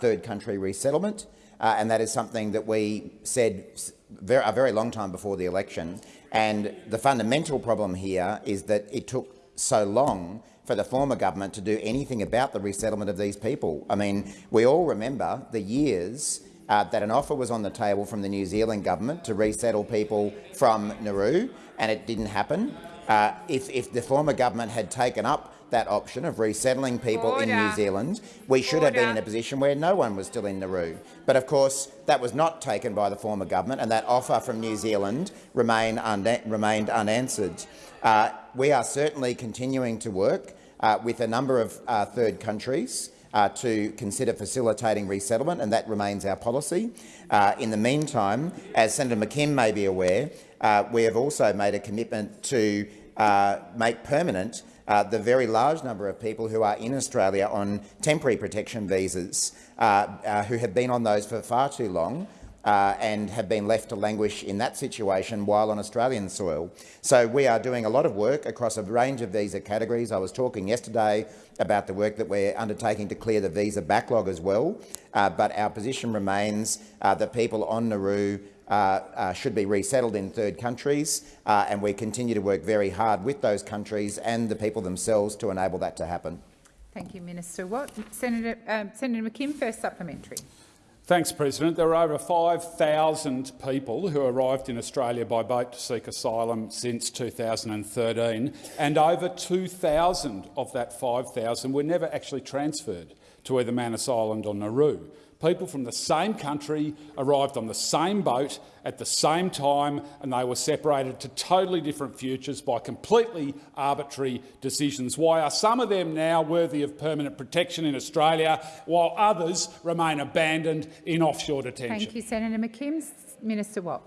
third country resettlement, and that is something that we said a very long time before the election. And the fundamental problem here is that it took so long for the former government to do anything about the resettlement of these people. I mean, we all remember the years uh, that an offer was on the table from the New Zealand government to resettle people from Nauru, and it didn't happen. Uh, if, if, the former government had taken up that option of resettling people Order. in New Zealand, we should Order. have been in a position where no one was still in Nauru. But of course, that was not taken by the former government, and that offer from New Zealand remain remained unanswered. Uh, we are certainly continuing to work uh, with a number of uh, third countries uh, to consider facilitating resettlement, and that remains our policy. Uh, in the meantime, as Senator McKim may be aware, uh, we have also made a commitment to uh, make permanent uh, the very large number of people who are in Australia on temporary protection visas, uh, who have been on those for far too long, uh, and have been left to languish in that situation while on Australian soil. So we are doing a lot of work across a range of visa categories. I was talking yesterday about the work that we're undertaking to clear the visa backlog as well, uh, but our position remains uh, that people on Nauru uh, uh, should be resettled in third countries, uh, and we continue to work very hard with those countries and the people themselves to enable that to happen. Thank you, Minister Watt. Senator, um, Senator McKim, first supplementary. Thanks, President. There are over 5,000 people who arrived in Australia by boat to seek asylum since 2013, and over 2,000 of that 5,000 were never actually transferred to either Manus Island or Nauru people from the same country arrived on the same boat at the same time and they were separated to totally different futures by completely arbitrary decisions. Why are some of them now worthy of permanent protection in Australia while others remain abandoned in offshore detention? Thank you, Senator McKim. Minister Watt.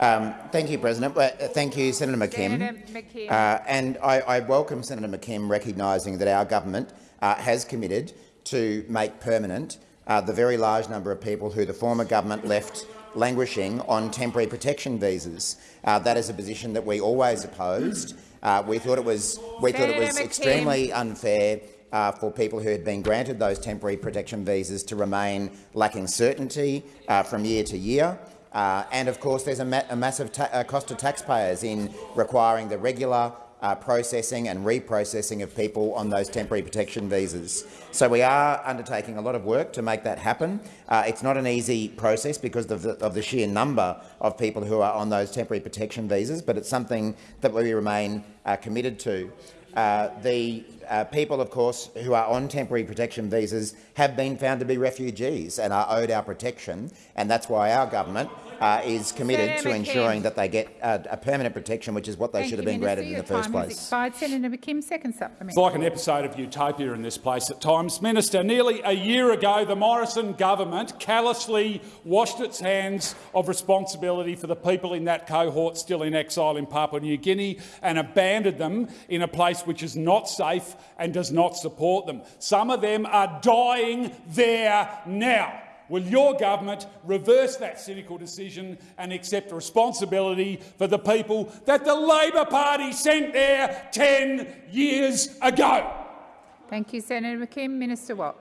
Um, thank you, President. Well, uh, thank you, Senator McKim. Senator McKim. Uh, and I, I, welcome Senator McKim recognising that our government uh, has committed to make permanent uh, the very large number of people who the former government left languishing on temporary protection visas. Uh, that is a position that we always opposed. Uh, we thought it was we thought it was extremely unfair uh, for people who had been granted those temporary protection visas to remain lacking certainty uh, from year to year. Uh, and of course, there's a, ma a massive uh, cost to taxpayers in requiring the regular uh, processing and reprocessing of people on those temporary protection visas. So we are undertaking a lot of work to make that happen. Uh, it's not an easy process because of the, of the, sheer number of people who are on those temporary protection visas, but it's something that we remain uh, committed to. Uh, the uh, people, of course, who are on temporary protection visas have been found to be refugees and are owed our protection, and that's why our government uh, is committed Senator to McKim. ensuring that they get uh, a permanent protection, which is what they Thank should have been Minister. granted in the first time has place. expired. Senator McKim, second It's like an episode of Utopia in this place at times. Minister, nearly a year ago, the Morrison government callously washed its hands of responsibility for the people in that cohort still in exile in Papua New Guinea and abandoned them in a place which is not safe and does not support them. Some of them are dying there now. Will your government reverse that cynical decision and accept responsibility for the people that the Labor Party sent there 10 years ago? Thank you, Senator McKim. Minister Watt.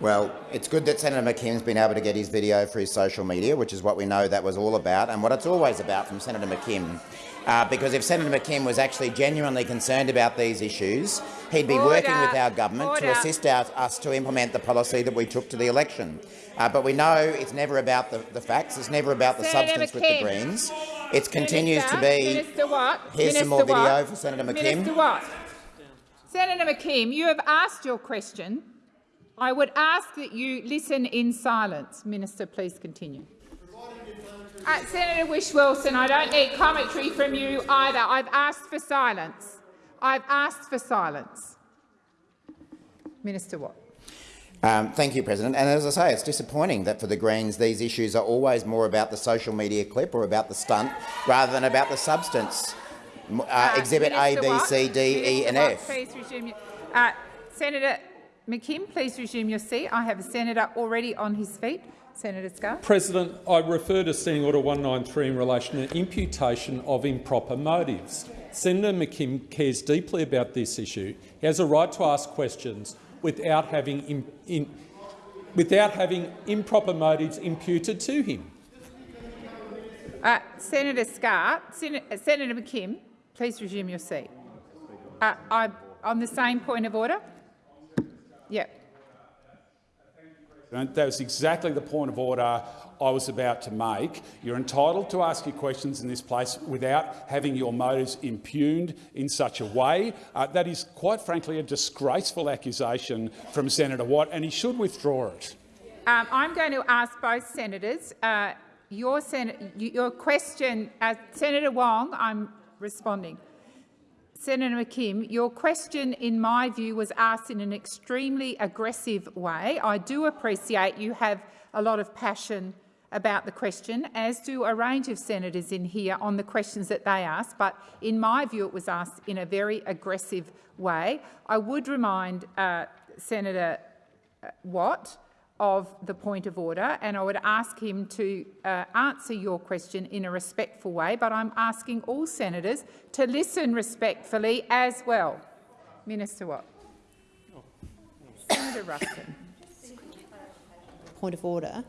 Well, it's good that Senator McKim's been able to get his video for his social media, which is what we know that was all about and what it's always about from Senator McKim. Uh, because if Senator McKim was actually genuinely concerned about these issues, he'd be working with our government to assist our, us to implement the policy that we took to the election. Uh, but we know it's never about the, the facts, it's never about the Senator substance with the Greens. It continues to be... Minister Watt. Here's Minister some more video Watt. for Senator McKim. Minister Watt. Senator McKim, you have asked your question. I would ask that you listen in silence. Minister, please continue. Uh, Senator Whish-Wilson, I don't need commentary from you either. I've asked for silence. I've asked for silence. Minister Watt. Um, thank you, President. And as I say, it's disappointing that for the Greens these issues are always more about the social media clip or about the stunt rather than about the substance. Uh, Uh, exhibit A, Minister B, Watt. C, D, E and Watt, F. Please resume your, uh, Senator McKim, please resume your seat. I have a senator already on his feet. Senator Scarr. President, I refer to Standing Order 193 in relation to imputation of improper motives. Senator McKim cares deeply about this issue. He has a right to ask questions without having, im- in, without having improper motives imputed to him. Uh, Senator Scarr, Sen- uh, Senator McKim, please resume your seat. Uh, I, on the same point of order? Yep. And That was exactly the point of order I was about to make. You're entitled to ask your questions in this place without having your motives impugned in such a way. Uh, that is, quite frankly, a disgraceful accusation from Senator Watt, and he should withdraw it. Um, I'm going to ask both senators. Uh, your, sen your question, uh, Senator Wong, I'm responding. Senator McKim, your question, in my view, was asked in an extremely aggressive way. I do appreciate you have a lot of passion about the question, as do a range of senators in here on the questions that they asked, but in my view it was asked in a very aggressive way. I would remind uh, Senator uh, Watt of the point of order, and I would ask him to uh, answer your question in a respectful way, but I'm asking all senators to listen respectfully as well. Minister Watt. Senator Ruston. Point of order.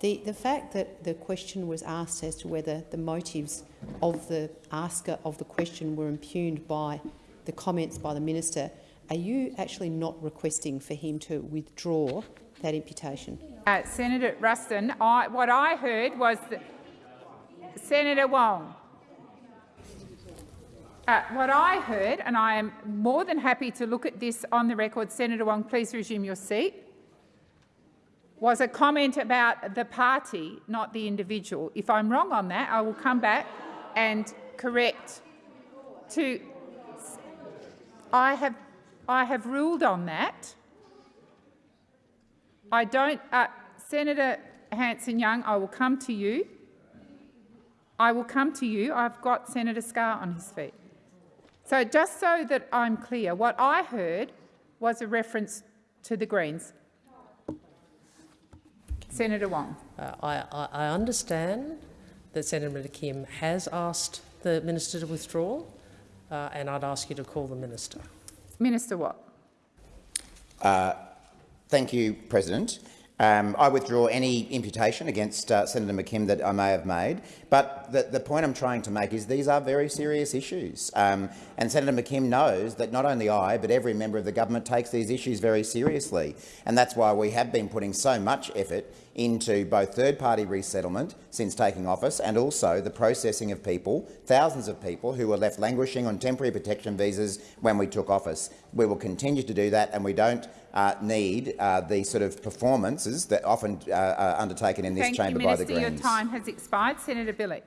The, the fact that the question was asked as to whether the motives of the asker of the question were impugned by the comments by the minister, are you actually not requesting for him to withdraw that imputation? Uh, Senator Ruston, I, what I heard was that Senator Wong. Uh, what I heard, and I am more than happy to look at this on the record, Senator Wong, please resume your seat, was a comment about the party, not the individual. If I'm wrong on that, I will come back and correct to. I have, I have ruled on that. I don't, uh, Senator Hanson-Young, I will come to you. I will come to you. I've got Senator Scarr on his feet. So just so that I'm clear, what I heard was a reference to the Greens. Senator Wong. Uh, I, I, I understand that Senator Kim has asked the minister to withdraw, uh, and I'd ask you to call the minister. Minister Watt? Uh, thank you, President. Um, I withdraw any imputation against uh, Senator McKim that I may have made, but the, the, point I'm trying to make is these are very serious issues. Um, and Senator McKim knows that not only I, but every member of the government takes these issues very seriously. And that's why we have been putting so much effort into both third-party resettlement since taking office and also the processing of people, thousands of people who were left languishing on temporary protection visas when we took office. We will continue to do that, and we don't uh, need uh, the sort of performances that often uh, are undertaken in this Thank chamber you, by Minister. the Greens. Your time has expired. Senator Bilyk.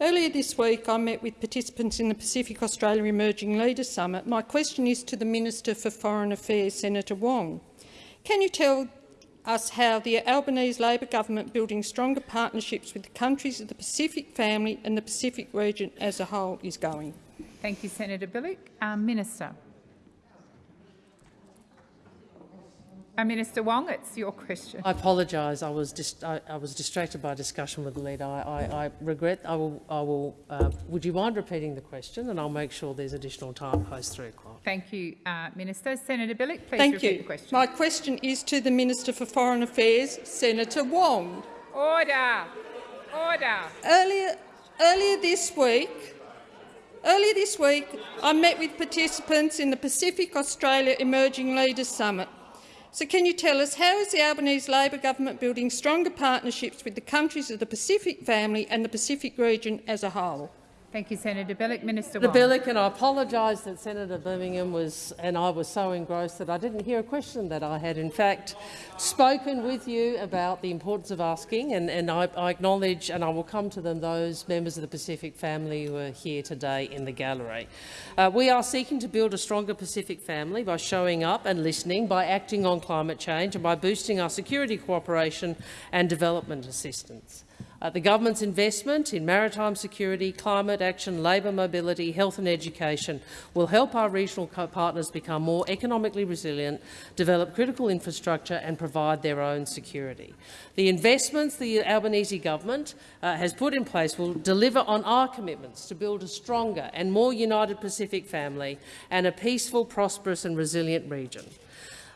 Earlier this week, I met with participants in the Pacific Australia Emerging Leaders Summit. My question is to the Minister for Foreign Affairs, Senator Wong. Can you tell us how the Albanese Labor government building stronger partnerships with the countries of the Pacific family and the Pacific region as a whole is going? Thank you, Senator Bilyk. Um, Minister. Uh, Minister Wong, it's your question. I apologise. I was I, I, was distracted by a discussion with the leader. I, I, I regret. I will. I will. Uh, would you mind repeating the question, and I'll make sure there's additional time post three o'clock. Thank you, uh, Minister. Senator Bilyk, please Thank repeat you. the question. My question is to the Minister for Foreign Affairs, Senator Wong. Order. Order. Earlier, earlier this week, earlier this week, I met with participants in the Pacific Australia Emerging Leaders Summit. So can you tell us how is the Albanese Labor government building stronger partnerships with the countries of the Pacific family and the Pacific region as a whole? Thank you, Senator Bilyk. Minister Senator. Bilyk, and I apologise that Senator Birmingham was and I was so engrossed that I didn't hear a question that I had in fact spoken with you about the importance of asking, and, and I, I acknowledge, and I will come to them, those members of the Pacific family who are here today in the gallery. Uh, we are seeking to build a stronger Pacific family by showing up and listening, by acting on climate change and by boosting our security cooperation and development assistance. Uh, the government's investment in maritime security, climate action, labour mobility, health and education will help our regional partners become more economically resilient, develop critical infrastructure and provide their own security. The investments the Albanese government uh, has put in place will deliver on our commitments to build a stronger and more united Pacific family and a peaceful, prosperous and resilient region.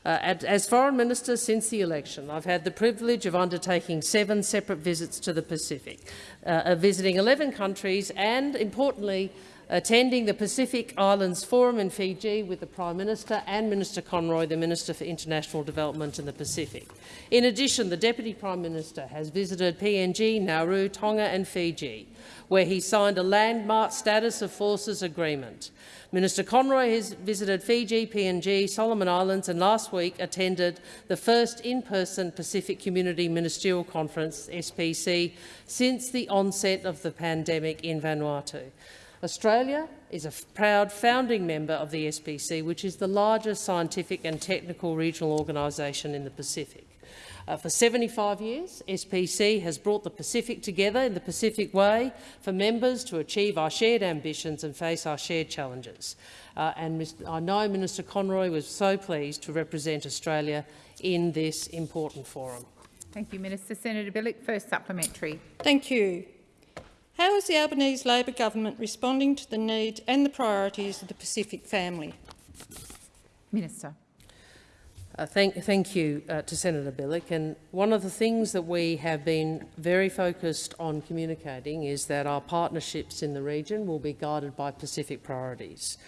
Uh, as Foreign Minister since the election, I've had the privilege of undertaking seven separate visits to the Pacific, uh, visiting 11 countries and, importantly, attending the Pacific Islands Forum in Fiji with the Prime Minister and Minister Conroy, the Minister for International Development in the Pacific. In addition, the Deputy Prime Minister has visited PNG, Nauru, Tonga and Fiji, where he signed a landmark status of forces agreement. Minister Conroy has visited Fiji, PNG, Solomon Islands and last week attended the first in-person Pacific Community Ministerial Conference, SPC, since the onset of the pandemic in Vanuatu. Australia is a proud founding member of the SPC, which is the largest scientific and technical regional organisation in the Pacific. Uh, for 75 years, SPC has brought the Pacific together in the Pacific way for members to achieve our shared ambitions and face our shared challenges. Uh, and I know Minister Conroy was so pleased to represent Australia in this important forum. Thank you, Minister. Senator Bilyk, first supplementary. Thank you. How is the Albanese Labor government responding to the needs and the priorities of the Pacific family? Minister. Uh, thank, thank, you uh, to Senator Bilyk. And one of the things that we have been very focused on communicating is that our partnerships in the region will be guided by Pacific priorities.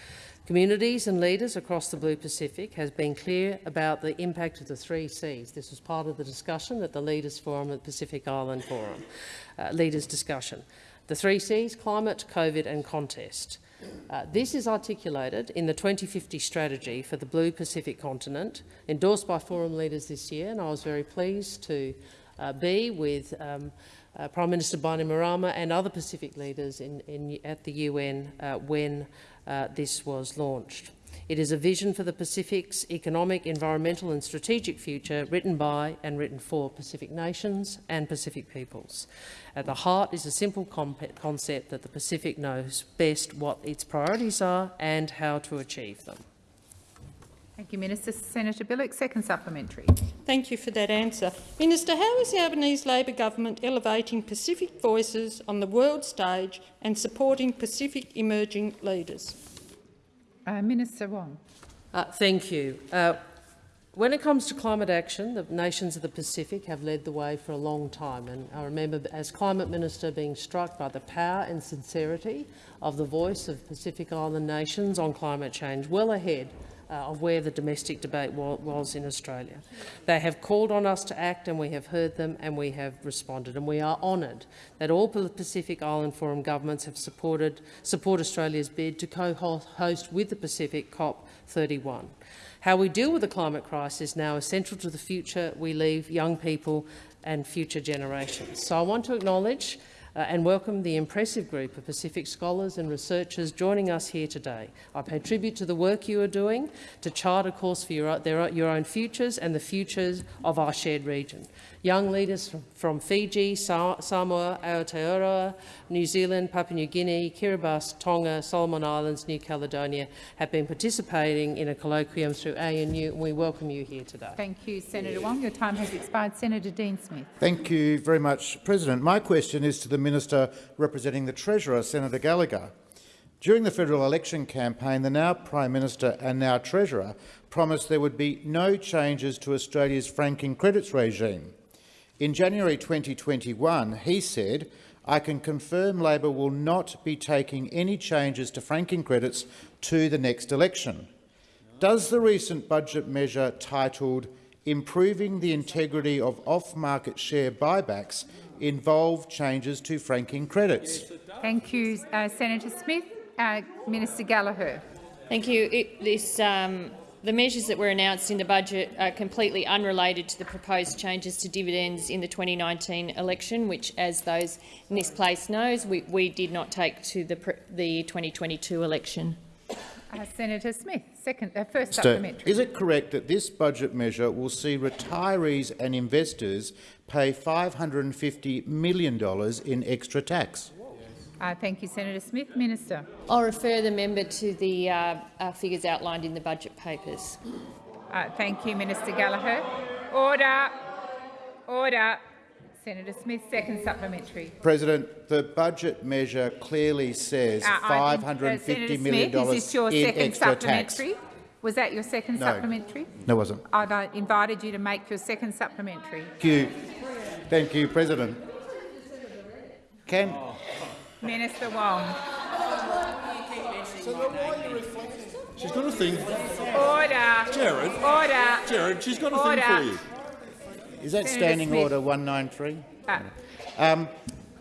Communities and leaders across the Blue Pacific has been clear about the impact of the three Cs. This was part of the discussion at the Leaders Forum at the Pacific Island Forum, uh, Leaders discussion. The three Cs, climate, COVID and contest. Uh, this is articulated in the 2050 strategy for the Blue Pacific continent, endorsed by forum leaders this year, and I was very pleased to uh, be with um, uh, Prime Minister Bainimarama and other Pacific leaders in, in, at the UN uh, when uh, this was launched. It is a vision for the Pacific's economic, environmental and strategic future written by and written for Pacific nations and Pacific peoples. At the heart is a simple concept that the Pacific knows best what its priorities are and how to achieve them. Thank you, Minister. Senator Bilyk, second supplementary. Thank you for that answer. Minister, how is the Albanese Labor government elevating Pacific voices on the world stage and supporting Pacific emerging leaders? Uh, Minister Wong. Uh, thank you. Uh, When it comes to climate action, the nations of the Pacific have led the way for a long time. And I remember as Climate Minister being struck by the power and sincerity of the voice of Pacific Island nations on climate change, well ahead Uh, of where the domestic debate wa was in Australia. They have called on us to act and we have heard them and we have responded. And we are honoured that all Pacific Island Forum governments have supported support Australia's bid to co-host with the Pacific COP31. How we deal with the climate crisis now is central to the future we leave young people and future generations. So I want to acknowledge uh, and welcome the impressive group of Pacific scholars and researchers joining us here today. I pay tribute to the work you are doing to chart a course for your, their, your own futures and the futures of our shared region. Young leaders from, from Fiji, Samoa, Aotearoa, New Zealand, Papua New Guinea, Kiribati, Tonga, Solomon Islands, New Caledonia have been participating in a colloquium through ANU, and we welcome you here today. Thank you, Senator Wong. Your time has expired. Senator Dean Smith. Thank you very much, President. My question is to the Minister representing the Treasurer, Senator Gallagher. During the federal election campaign, the now Prime Minister and now Treasurer promised there would be no changes to Australia's franking credits regime. In January 2021, he said, I can confirm Labor will not be taking any changes to franking credits to the next election. Does the recent budget measure titled Improving the Integrity of Off-Market Share Buybacks involve changes to franking credits? Thank you, uh, Senator Smith. Uh, Minister Gallagher. Thank you. It, this um, the measures that were announced in the budget are completely unrelated to the proposed changes to dividends in the 2019 election, which, as those in this place knows, we, we did not take to the, the 2022 election. Uh, Senator Smith, second, uh, first supplementary. Is it correct that this budget measure will see retirees and investors pay $550 million in extra tax? Uh, thank you, Senator Smith. Minister. I'll refer the member to the uh, uh, figures outlined in the budget papers. Uh, thank you, Minister Gallagher. Order. Order. Senator Smith, second supplementary. President, the budget measure clearly says uh, $550 uh, million Smith, is this your in second extra supplementary? tax. Was that your second no. supplementary? No, it wasn't. I've uh, invited you to make your second supplementary. Thank you. Thank you, President. Can, Minister Wong. She's got a thing. Order. Jared. Order. Jared, she's got a order. thing for you. Is that Senator Standing Smith. Order 193? Uh, Um,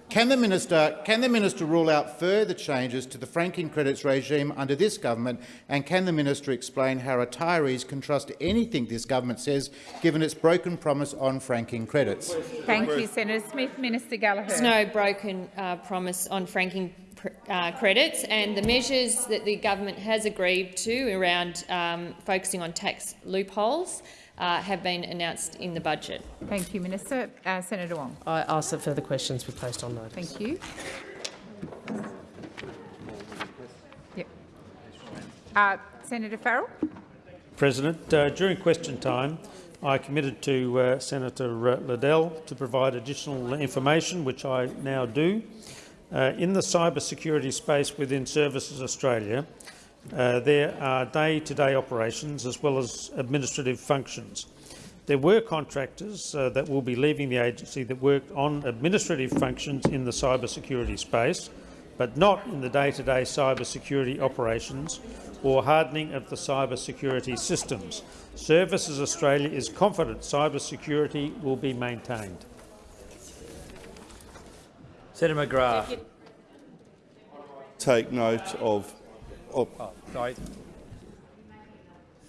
can the minister can the minister rule out further changes to the franking credits regime under this government, and can the minister explain how retirees can trust anything this government says, given its broken promise on franking credits? Thank you, Senator Smith. Minister Gallagher. There's no broken uh, promise on franking uh, credits, and the measures that the government has agreed to around um, focusing on tax loopholes uh, have been announced in the budget. Thank you, Minister. Uh, Senator Wong. I ask that further questions be placed on notice. Thank you. Yep. Uh, Senator Farrell. President, uh, during question time, I committed to uh, Senator uh, Liddle to provide additional information, which I now do. Uh, in the cyber security space within Services Australia, uh, there are day-to-day -day operations as well as administrative functions. There were contractors uh, that will be leaving the agency that worked on administrative functions in the cyber security space, but not in the day-to-day -day cyber security operations or hardening of the cyber security systems. Services Australia is confident cyber security will be maintained. Senator McGrath. Take note of Oh, sorry.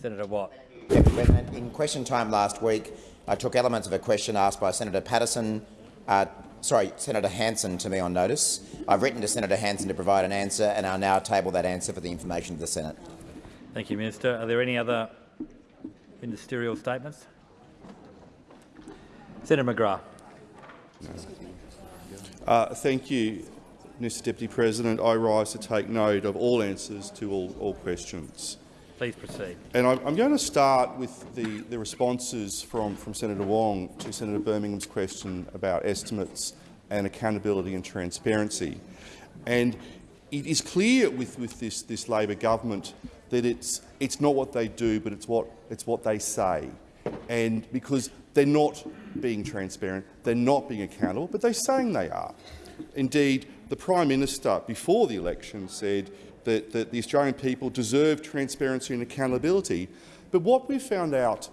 Senator Watt. In question time last week, I took elements of a question asked by Senator Patterson, uh, sorry, Senator Hanson to me on notice. I've written to Senator Hanson to provide an answer, and I'll now table that answer for the information of the Senate. Thank you, Minister. Are there any other ministerial statements? Senator McGrath. Uh, thank you, Mr Deputy President. I rise to take note of all answers to all, all questions. Please proceed. And I'm going to start with the, the responses from, from Senator Wong to Senator Birmingham's question about estimates and accountability and transparency. And it is clear with, with this, this Labor government that it's, it's not what they do, but it's what, it's what they say. and because they're not being transparent, they're not being accountable, but they're saying they are. Indeed, the Prime Minister, before the election, said that, that the Australian people deserve transparency and accountability. But what we've found out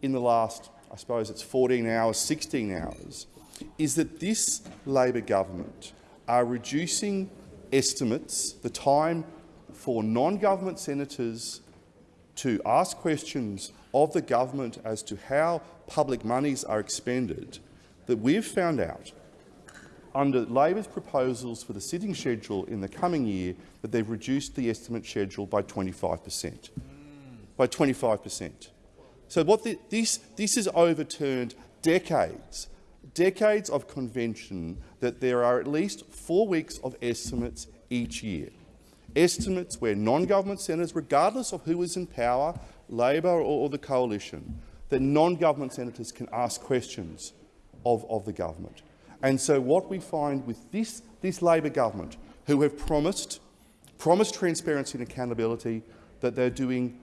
in the last, I suppose it's 14 hours, 16 hours, is that this Labor government are reducing estimates, the time for non-government senators to ask questions of the government as to how public monies are expended, that we've found out under Labor's proposals for the sitting schedule in the coming year that they've reduced the estimate schedule by 25 per cent. By 25 per cent. So what the, this, this has overturned decades, decades of convention that there are at least four weeks of estimates each year. Estimates where non-government senators, regardless of who is in power, Labor or, or the coalition, that non-government senators can ask questions of, of the government. And so what we find with this, this Labor government, who have promised, promised transparency and accountability, that they're doing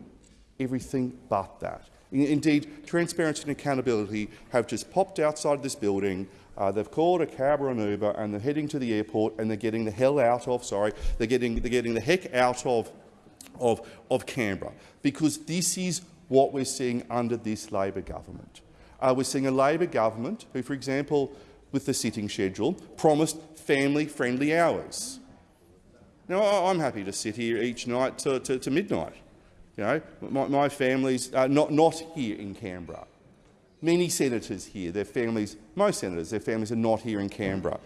everything but that. Indeed, transparency and accountability have just popped outside of this building. Uh, they've called a cab or an Uber and they're heading to the airport and they're getting the hell out of, sorry, they're getting, they're getting the heck out of, of, of Canberra because this is what we're seeing under this Labor government. Uh, we're seeing a Labor government who, for example, with the sitting schedule, promised family-friendly hours. Now, I'm happy to sit here each night to, to, to midnight. You know, my, my family's not, not here in Canberra. Many senators here, their families, most senators, their families are not here in Canberra.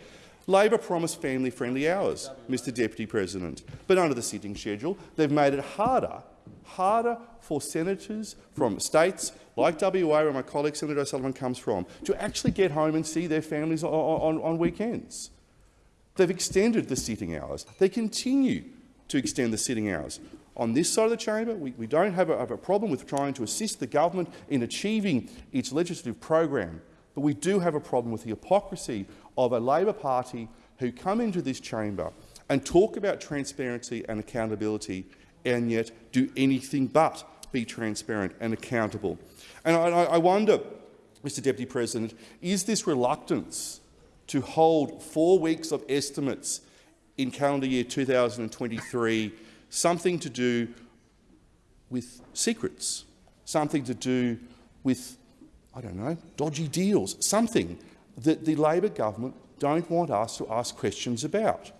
Labor promised family-friendly hours, Mr Deputy President, but under the sitting schedule, they've made it harder, harder for senators from states like WA, where my colleague Senator O'Sullivan comes from, to actually get home and see their families on, on, on weekends. They've extended the sitting hours. They continue to extend the sitting hours. On this side of the chamber, we, we don't have a, have a problem with trying to assist the government in achieving its legislative program, but we do have a problem with the hypocrisy of a Labor Party who come into this chamber and talk about transparency and accountability and yet do anything but be transparent and accountable. And I, I wonder, Mr Deputy President, is this reluctance to hold four weeks of estimates in calendar year 2023 something to do with secrets, something to do with, I don't know, dodgy deals, something that the Labor government don't want us to ask questions about.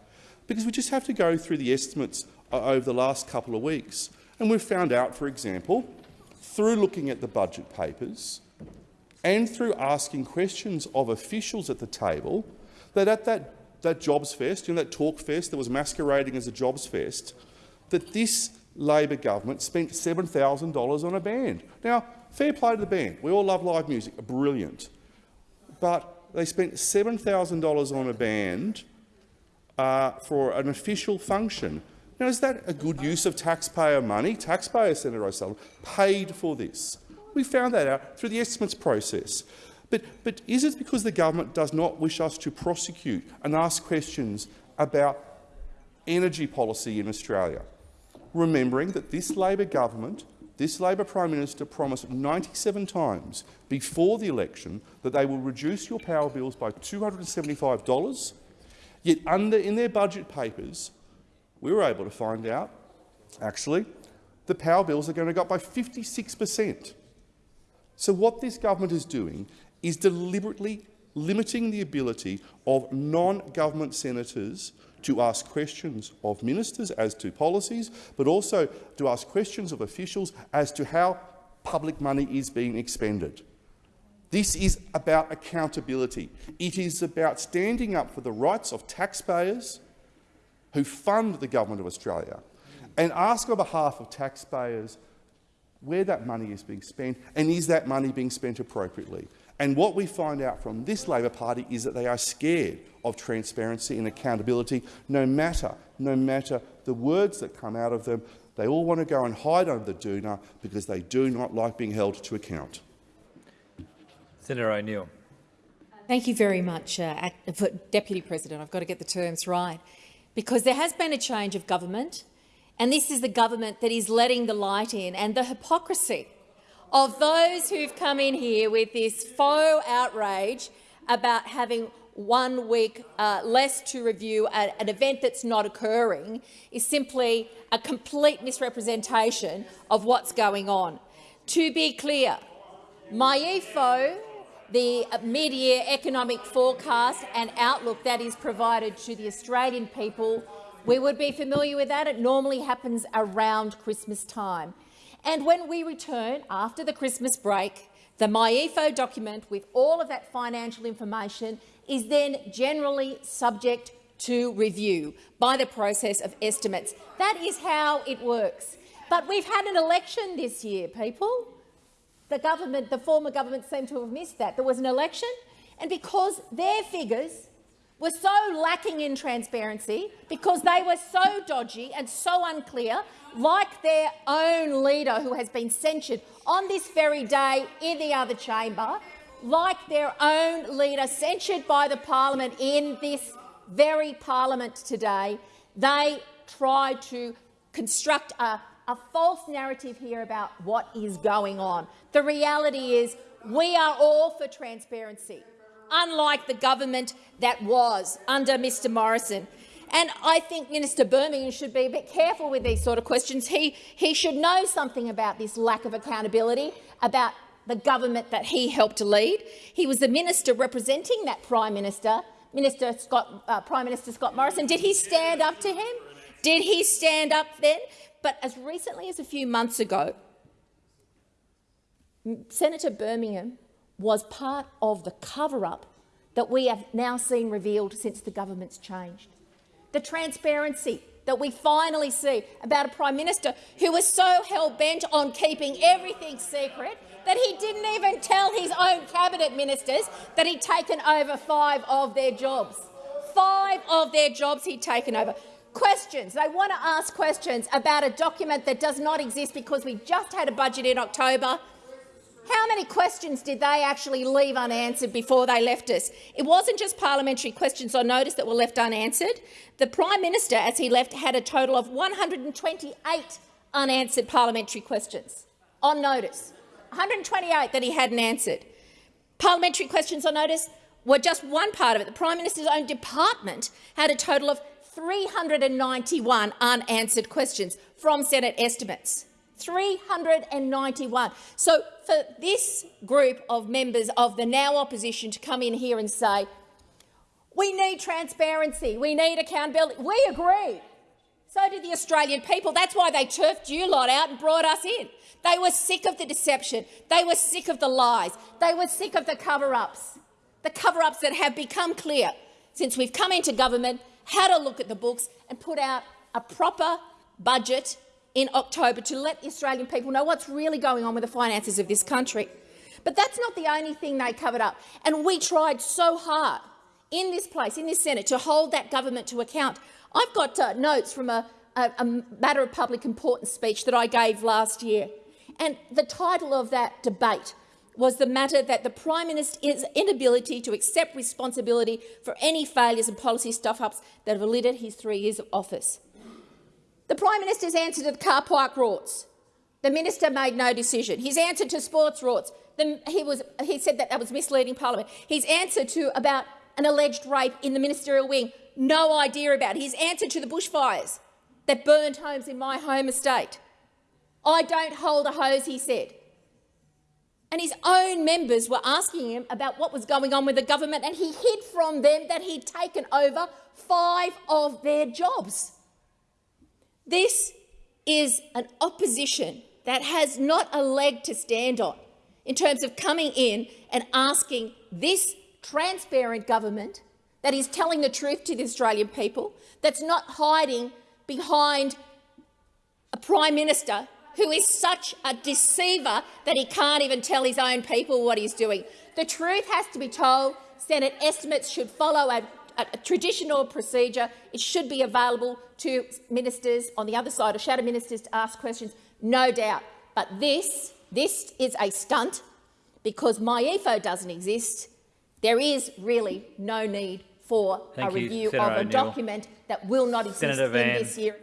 Because we just have to go through the estimates over the last couple of weeks. And we've found out, for example, through looking at the budget papers and through asking questions of officials at the table, that at that, that Jobs Fest, you know, that talk fest that was masquerading as a Jobs Fest, that this Labor government spent $7,000 on a band. Now, fair play to the band. We all love live music. Brilliant. But they spent $7,000 on a band uh, for an official function. Now, is that a good use of taxpayer money? Taxpayer, Senator O'Sullivan, paid for this. We found that out through the estimates process. But, but is it because the government does not wish us to prosecute and ask questions about energy policy in Australia? remembering that this Labor government, this Labor Prime Minister promised 97 times before the election that they will reduce your power bills by $275, yet under in their budget papers we were able to find out, actually, the power bills are going to go up by 56 per cent. So what this government is doing is deliberately limiting the ability of non-government senators to ask questions of ministers as to policies, but also to ask questions of officials as to how public money is being expended. This is about accountability. It is about standing up for the rights of taxpayers who fund the Government of Australia and ask on behalf of taxpayers where that money is being spent and is that money being spent appropriately. And what we find out from this Labor Party is that they are scared of transparency and accountability, no matter, no matter the words that come out of them. They all want to go and hide under the doona because they do not like being held to account. Senator O'Neill. Thank you very much, uh, Deputy President. I've got to get the terms right. Because there has been a change of government, and this is the government that is letting the light in, and the hypocrisy of those who've come in here with this faux outrage about having one week uh, less to review an, an event that's not occurring is simply a complete misrepresentation of what's going on. To be clear, MyEFO, the mid-year economic forecast and outlook that is provided to the Australian people, we would be familiar with that. It normally happens around Christmas time. And when we return after the Christmas break, the MyEFO document with all of that financial information is then generally subject to review by the process of estimates. That is how it works. But we've had an election this year, people. The government, the former government seemed to have missed that. There was an election, and because their figures were so lacking in transparency, because they were so dodgy and so unclear, like their own leader who has been censured on this very day in the other chamber, like their own leader censured by the parliament in this very parliament today, they tried to construct a, a false narrative here about what is going on. The reality is we are all for transparency unlike the government that was under Mr Morrison. And I think Minister Birmingham should be a bit careful with these sort of questions. He, he should know something about this lack of accountability, about the government that he helped to lead. He was the minister representing that Prime Minister, Minister Scott, uh, Prime Minister Scott Morrison. Did he stand up to him? Did he stand up then? But as recently as a few months ago, Senator Birmingham was part of the cover-up that we have now seen revealed since the government's changed. The transparency that we finally see about a Prime Minister who was so hell-bent on keeping everything secret that he didn't even tell his own cabinet ministers that he'd taken over five of their jobs. Five of their jobs he'd taken over. Questions. They want to ask questions about a document that does not exist because we just had a budget in October how many questions did they actually leave unanswered before they left us? It wasn't just parliamentary questions on notice that were left unanswered. The Prime Minister, as he left, had a total of 128 unanswered parliamentary questions on notice. 128 that he hadn't answered. Parliamentary questions on notice were just one part of it. The Prime Minister's own department had a total of 391 unanswered questions from Senate estimates. 391. So for this group of members of the now opposition to come in here and say, we need transparency, we need accountability, we agree. So did the Australian people. That's why they turfed you lot out and brought us in. They were sick of the deception. They were sick of the lies. They were sick of the cover-ups, the cover-ups that have become clear since we've come into government, had a look at the books and put out a proper budget in October to let the Australian people know what's really going on with the finances of this country. But that's not the only thing they covered up. And we tried so hard in this place, in this Senate, to hold that government to account. I've got uh, notes from a, a, a matter of public importance speech that I gave last year. And the title of that debate was the matter that the Prime Minister's inability to accept responsibility for any failures and policy stuff-ups that have eluded his three years of office. The Prime Minister's answer to the car park rorts. The minister made no decision. His answer to sports rorts. The, he, was, he said that that was misleading Parliament. His answer to about an alleged rape in the ministerial wing. No idea about. His answer to the bushfires that burned homes in my home estate. I don't hold a hose, he said. And his own members were asking him about what was going on with the government, and he hid from them that he'd taken over five of their jobs. This is an opposition that has not a leg to stand on in terms of coming in and asking this transparent government that is telling the truth to the Australian people, that's not hiding behind a Prime Minister who is such a deceiver that he can't even tell his own people what he's doing. The truth has to be told. Senate estimates should follow a a, a traditional procedure. It should be available to ministers on the other side, or shadow ministers, to ask questions, no doubt. But this, this is a stunt because MyEFO doesn't exist. There is really no need for Thank a review Senator of a document that will not exist Senator in Van. this year.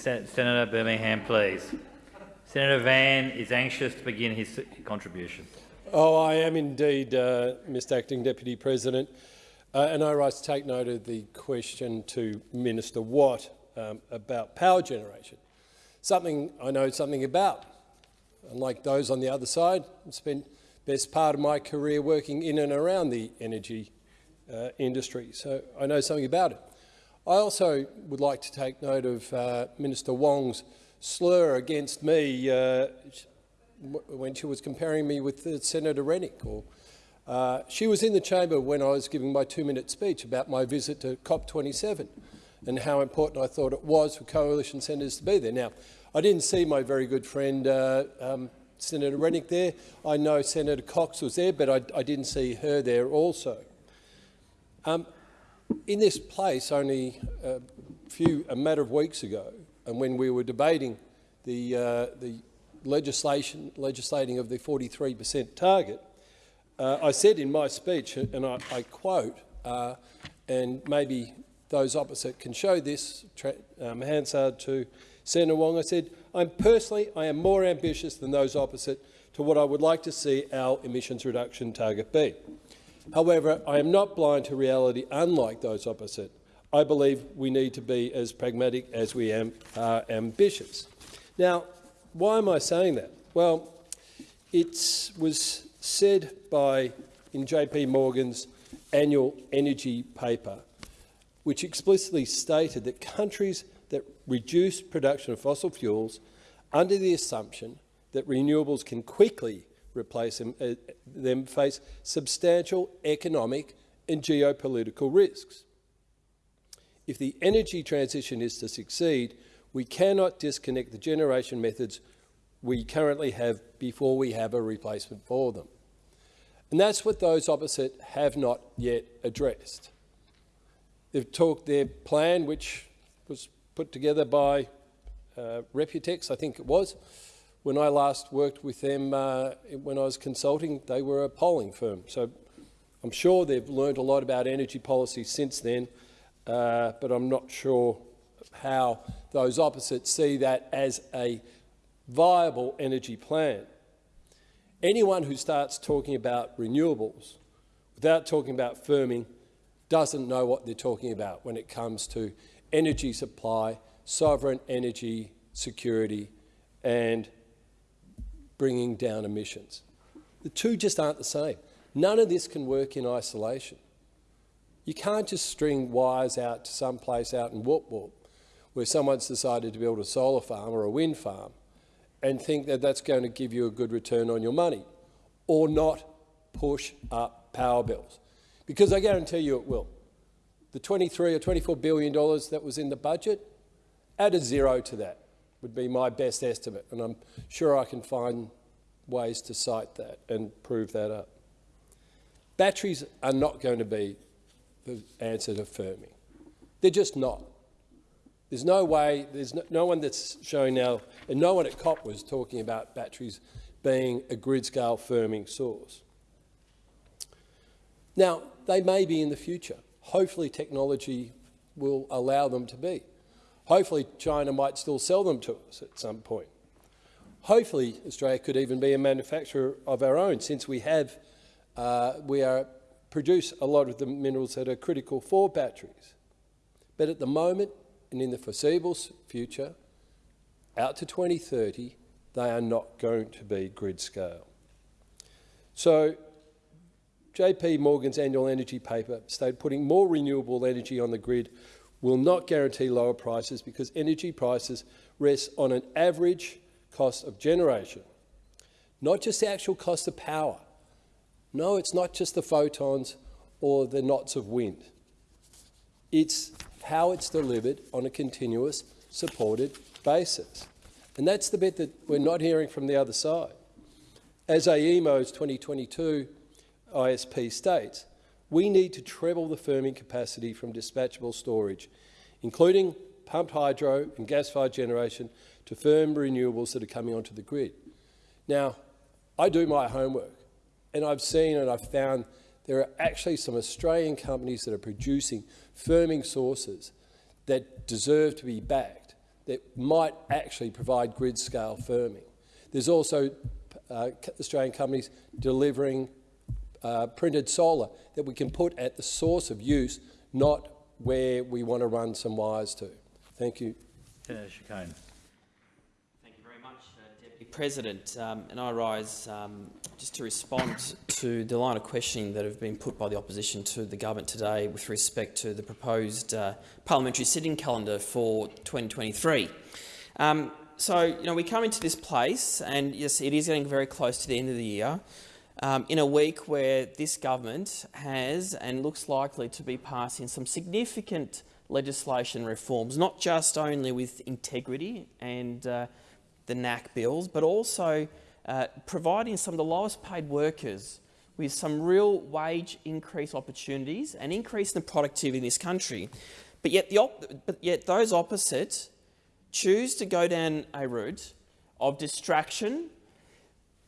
Sen Senator Birmingham, please. Senator Van is anxious to begin his contribution. Oh, I am indeed, uh, Mr Acting Deputy President. Uh, and I rise to take note of the question to Minister Watt um, about power generation. Something I know something about. Unlike those on the other side, I spent best part of my career working in and around the energy uh, industry, so I know something about it. I also would like to take note of uh, Minister Wong's slur against me uh, when she was comparing me with uh, Senator Rennick. Or, uh, she was in the chamber when I was giving my two-minute speech about my visit to COP27 and how important I thought it was for coalition senators to be there. Now, I didn't see my very good friend uh, um, Senator Rennick there. I know Senator Cox was there, but I, I didn't see her there also. Um, in this place, only a few, a matter of weeks ago, and when we were debating the, uh, the legislation, legislating of the 43 per cent target, uh, I said in my speech, and I, I quote, uh, and maybe those opposite can show this, um, Hansard to Senator Wong, I said, I'm personally, I am more ambitious than those opposite to what I would like to see our emissions reduction target be. However, I am not blind to reality unlike those opposite. I believe we need to be as pragmatic as we am, are ambitious. Now, why am I saying that? Well, it was said by, in JP Morgan's annual energy paper, which explicitly stated that countries that reduce production of fossil fuels under the assumption that renewables can quickly replace them, uh, them face substantial economic and geopolitical risks. If the energy transition is to succeed, we cannot disconnect the generation methods we currently have before we have a replacement for them. And that's what those opposite have not yet addressed. They've talked their plan, which was put together by uh, Reputex, I think it was, when I last worked with them, uh, when I was consulting, they were a polling firm. So I'm sure they've learned a lot about energy policy since then, uh, but I'm not sure how those opposites see that as a viable energy plan. Anyone who starts talking about renewables without talking about firming doesn't know what they're talking about when it comes to energy supply, sovereign energy security and bringing down emissions. The two just aren't the same. None of this can work in isolation. You can't just string wires out to some place out in Whoop Whoop where someone's decided to build a solar farm or a wind farm and think that that's going to give you a good return on your money or not push up power bills. Because I guarantee you it will. The 23 or 24 billion dollars that was in the budget, add a zero to that would be my best estimate, and I'm sure I can find ways to cite that and prove that up. Batteries are not going to be the answer to firming. They're just not. There's no way, there's no, no one that's showing now, and no one at COP was talking about batteries being a grid-scale firming source. Now, they may be in the future. Hopefully technology will allow them to be. Hopefully China might still sell them to us at some point. Hopefully Australia could even be a manufacturer of our own since we have, uh, we are, produce a lot of the minerals that are critical for batteries. But at the moment and in the foreseeable future, out to 2030, they are not going to be grid scale. So JP Morgan's annual energy paper stated putting more renewable energy on the grid will not guarantee lower prices because energy prices rest on an average cost of generation, not just the actual cost of power. No, it's not just the photons or the knots of wind. It's how it's delivered on a continuous, supported basis. And that's the bit that we're not hearing from the other side. As AEMO's 2022 ISP states, we need to treble the firming capacity from dispatchable storage, including pumped hydro and gas-fired generation to firm renewables that are coming onto the grid. Now, I do my homework, and I've seen and I've found there are actually some Australian companies that are producing firming sources that deserve to be backed, that might actually provide grid-scale firming. There's also uh, Australian companies delivering uh, printed solar that we can put at the source of use, not where we want to run some wires to. Thank you. Senator Ciccone. Thank you very much, uh, Deputy President. Um, and I rise um, just to respond to the line of questioning that have been put by the opposition to the government today with respect to the proposed uh, parliamentary sitting calendar for 2023. Um, so, you know, we come into this place, and yes, it is getting very close to the end of the year, um, in a week where this government has and looks likely to be passing some significant legislation reforms, not just only with integrity and uh, the NAC bills, but also uh, providing some of the lowest paid workers with some real wage increase opportunities and increase in the productivity in this country. But yet, the but yet those opposite choose to go down a route of distraction,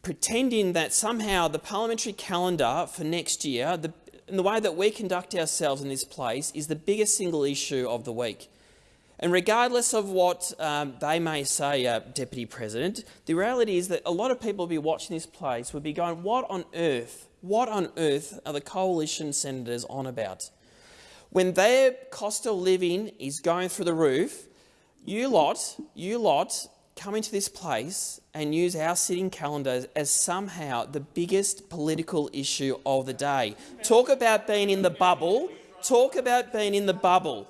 pretending that somehow the parliamentary calendar for next year, the, and the way that we conduct ourselves in this place, is the biggest single issue of the week. And regardless of what um, they may say, uh, Deputy President, the reality is that a lot of people will be watching this place would be going, what on earth, what on earth are the coalition senators on about? When their cost of living is going through the roof, you lot, you lot come into this place and use our sitting calendar as somehow the biggest political issue of the day. Talk about being in the bubble. Talk about being in the bubble.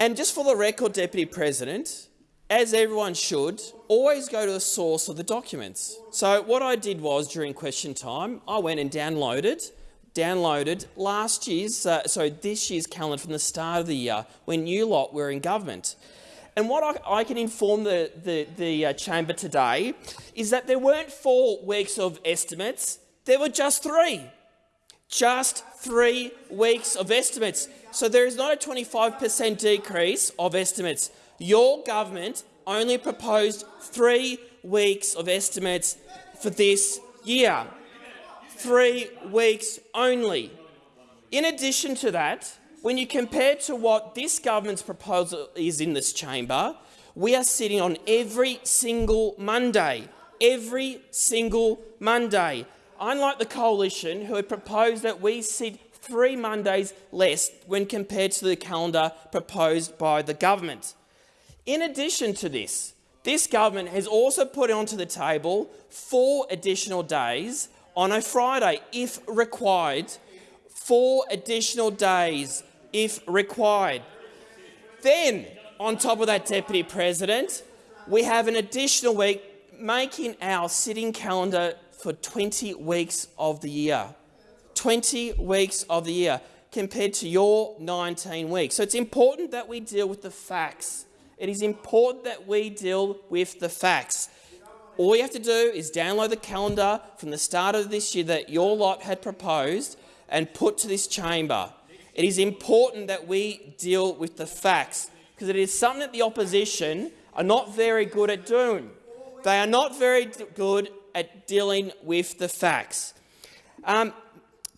And just for the record, Deputy President, as everyone should, always go to the source of the documents. So what I did was, during question time, I went and downloaded downloaded last year's, uh, so this year's calendar from the start of the year when you lot were in government. And what I, I can inform the, the, the uh, chamber today is that there weren't four weeks of estimates, there were just three. Just three weeks of estimates. So there is not a 25% decrease of estimates. Your government only proposed three weeks of estimates for this year three weeks only. In addition to that, when you compare to what this government's proposal is in this chamber, we are sitting on every single Monday, every single Monday. Unlike the coalition, who had proposed that we sit three Mondays less when compared to the calendar proposed by the government. In addition to this, this government has also put onto the table four additional days on a Friday if required, four additional days if required. Then, on top of that, Deputy President, we have an additional week making our sitting calendar for 20 weeks of the year. 20 weeks of the year compared to your 19 weeks. So it's important that we deal with the facts. It is important that we deal with the facts. All you have to do is download the calendar from the start of this year that your lot had proposed and put to this chamber. It is important that we deal with the facts because it is something that the opposition are not very good at doing. They are not very good at dealing with the facts. Um,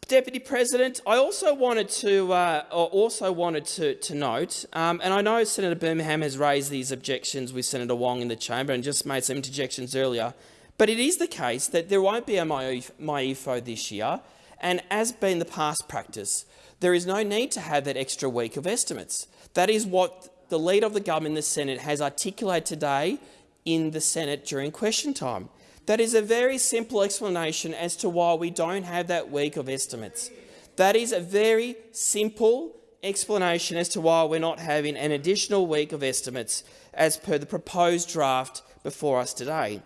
Deputy President, I also wanted to uh, also wanted to, to note, um, and I know Senator Birmingham has raised these objections with Senator Wong in the chamber and just made some interjections earlier, but it is the case that there won't be a MyEFO this year, and as been the past practice, there is no need to have that extra week of estimates. That is what the leader of the government in the Senate has articulated today in the Senate during question time. That is a very simple explanation as to why we don't have that week of estimates. That is a very simple explanation as to why we're not having an additional week of estimates as per the proposed draft before us today.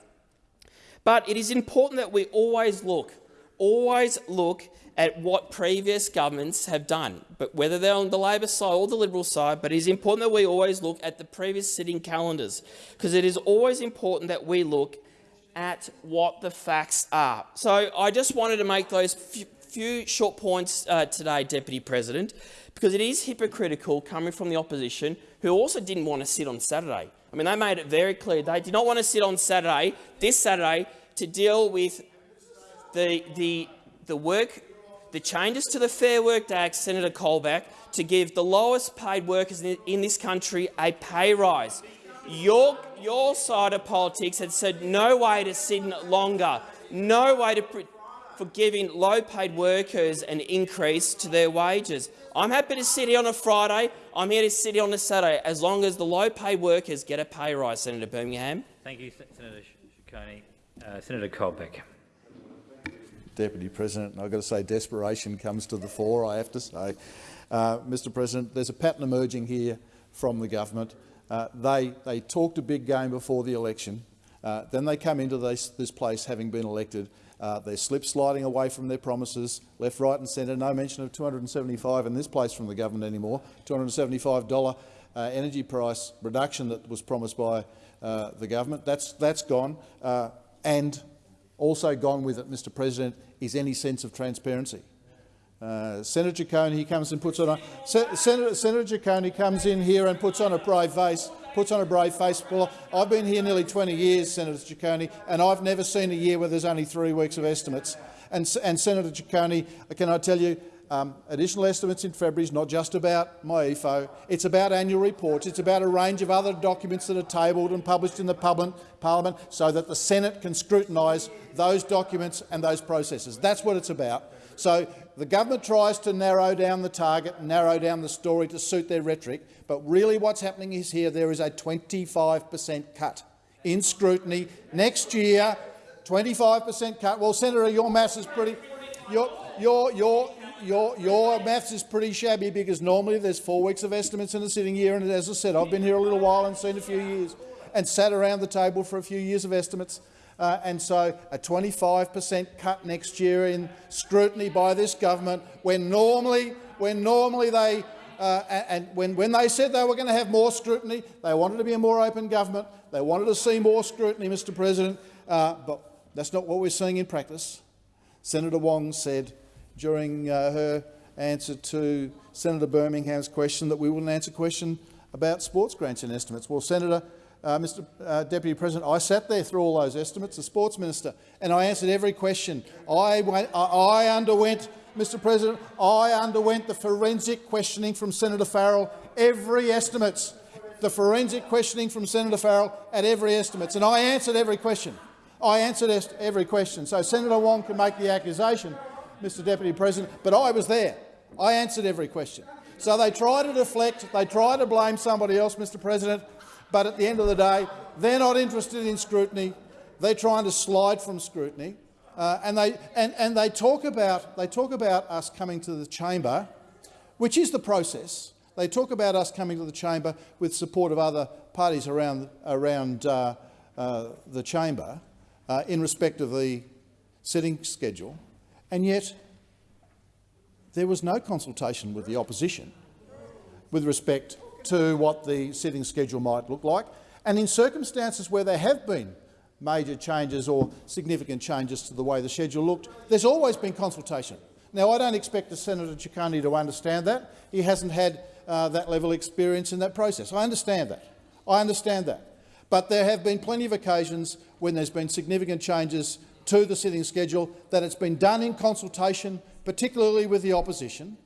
But it is important that we always look, always look at what previous governments have done, but whether they're on the Labor side or the Liberal side, but it is important that we always look at the previous sitting calendars, because it is always important that we look at what the facts are. So I just wanted to make those few short points uh, today, Deputy President, because it is hypocritical coming from the opposition, who also didn't want to sit on Saturday. I mean, they made it very clear they did not want to sit on Saturday, this Saturday, to deal with the, the, the work the changes to the Fair Work Act, Senator Colbeck, to give the lowest paid workers in, this country a pay rise. Your, your side of politics had said no way to sit longer, no way to for giving low-paid workers an increase to their wages. I'm happy to sit here on a Friday. I'm here to sit here on a Saturday, as long as the low-paid workers get a pay rise, Senator Birmingham. Thank you, Senator Ciccone. Uh, Senator Colbeck. Deputy President, and I've got to say desperation comes to the fore, I have to say. Uh, Mr President, there's a pattern emerging here from the government. Uh, they, they talked a big game before the election. Uh, then they come into this, this place having been elected uh, they're slip sliding away from their promises, left, right and centre. No mention of 275 in this place from the government anymore. $275 uh, energy price reduction that was promised by uh, the government. That's, that's gone. And also gone with it, Mr President, is any sense of transparency. Uh, Senator Ciccone, he comes and puts on a Senator, Senator Ciccone comes in here and puts on a brave face puts on a brave face. Well, I've been here nearly 20 years, Senator Ciccone, and I've never seen a year where there's only three weeks of estimates. And, and Senator Ciccone, can I tell you, um, additional estimates in February is not just about MyEFO, it's about annual reports, it's about a range of other documents that are tabled and published in the Parliament so that the Senate can scrutinise those documents and those processes. That's what it's about. So the government tries to narrow down the target, narrow down the story to suit their rhetoric, but really what's happening is here there is a 25 per cent cut in scrutiny next year. 25 per cent cut. Well, Senator, your maths is pretty. Your your your your your maths is pretty shabby because normally there's four weeks of estimates in a sitting year, and as I said, I've been here a little while and seen a few years, and sat around the table for a few years of estimates. Uh, and so a 25 per cent cut next year in scrutiny by this government, when normally, when normally they uh, and when, when they said they were going to have more scrutiny, they wanted to be a more open government. They wanted to see more scrutiny, Mr President, uh, but that's not what we're seeing in practice. Senator Wong said during uh, her answer to Senator Birmingham's question that we wouldn't answer question about sports grants and estimates. Well, Senator, uh, Mr uh, Deputy President, I sat there through all those estimates, the sports minister, and I answered every question. I, went, I underwent Mr President, I underwent the forensic questioning from Senator Farrell, every estimates, the forensic questioning from Senator Farrell at every estimates, and I answered every question. I answered every question. So Senator Wong can make the accusation, Mr Deputy President, but I was there. I answered every question. So they try to deflect, they try to blame somebody else, Mr President, but at the end of the day, they're not interested in scrutiny. They're trying to slide from scrutiny. Uh, and, they, and, and they, talk about, they talk about us coming to the chamber, which is the process. They talk about us coming to the chamber with support of other parties around, around uh, uh, the chamber uh, in respect of the sitting schedule, and yet there was no consultation with the opposition with respect to what the sitting schedule might look like. And in circumstances where there have been major changes or significant changes to the way the schedule looked. There's always been consultation. Now, I don't expect Senator Ciccone to understand that. He hasn't had uh, that level of experience in that process. I understand that. I understand that. But there have been plenty of occasions when there's been significant changes to the sitting schedule that it's been done in consultation, particularly with the opposition,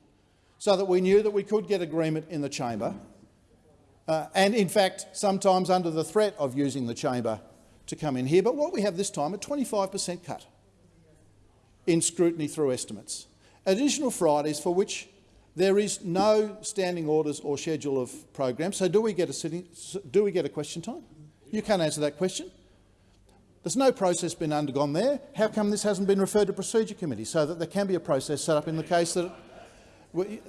so that we knew that we could get agreement in the chamber. Uh, and in fact, sometimes under the threat of using the chamber to come in here. But what we have this time, a 25 per cent cut in scrutiny through estimates. Additional Fridays for which there is no standing orders or schedule of programs. So do we get a sitting, do we get a question time? You can't answer that question. There's no process been undergone there. How come this hasn't been referred to Procedure Committee so that there can be a process set up in the case that...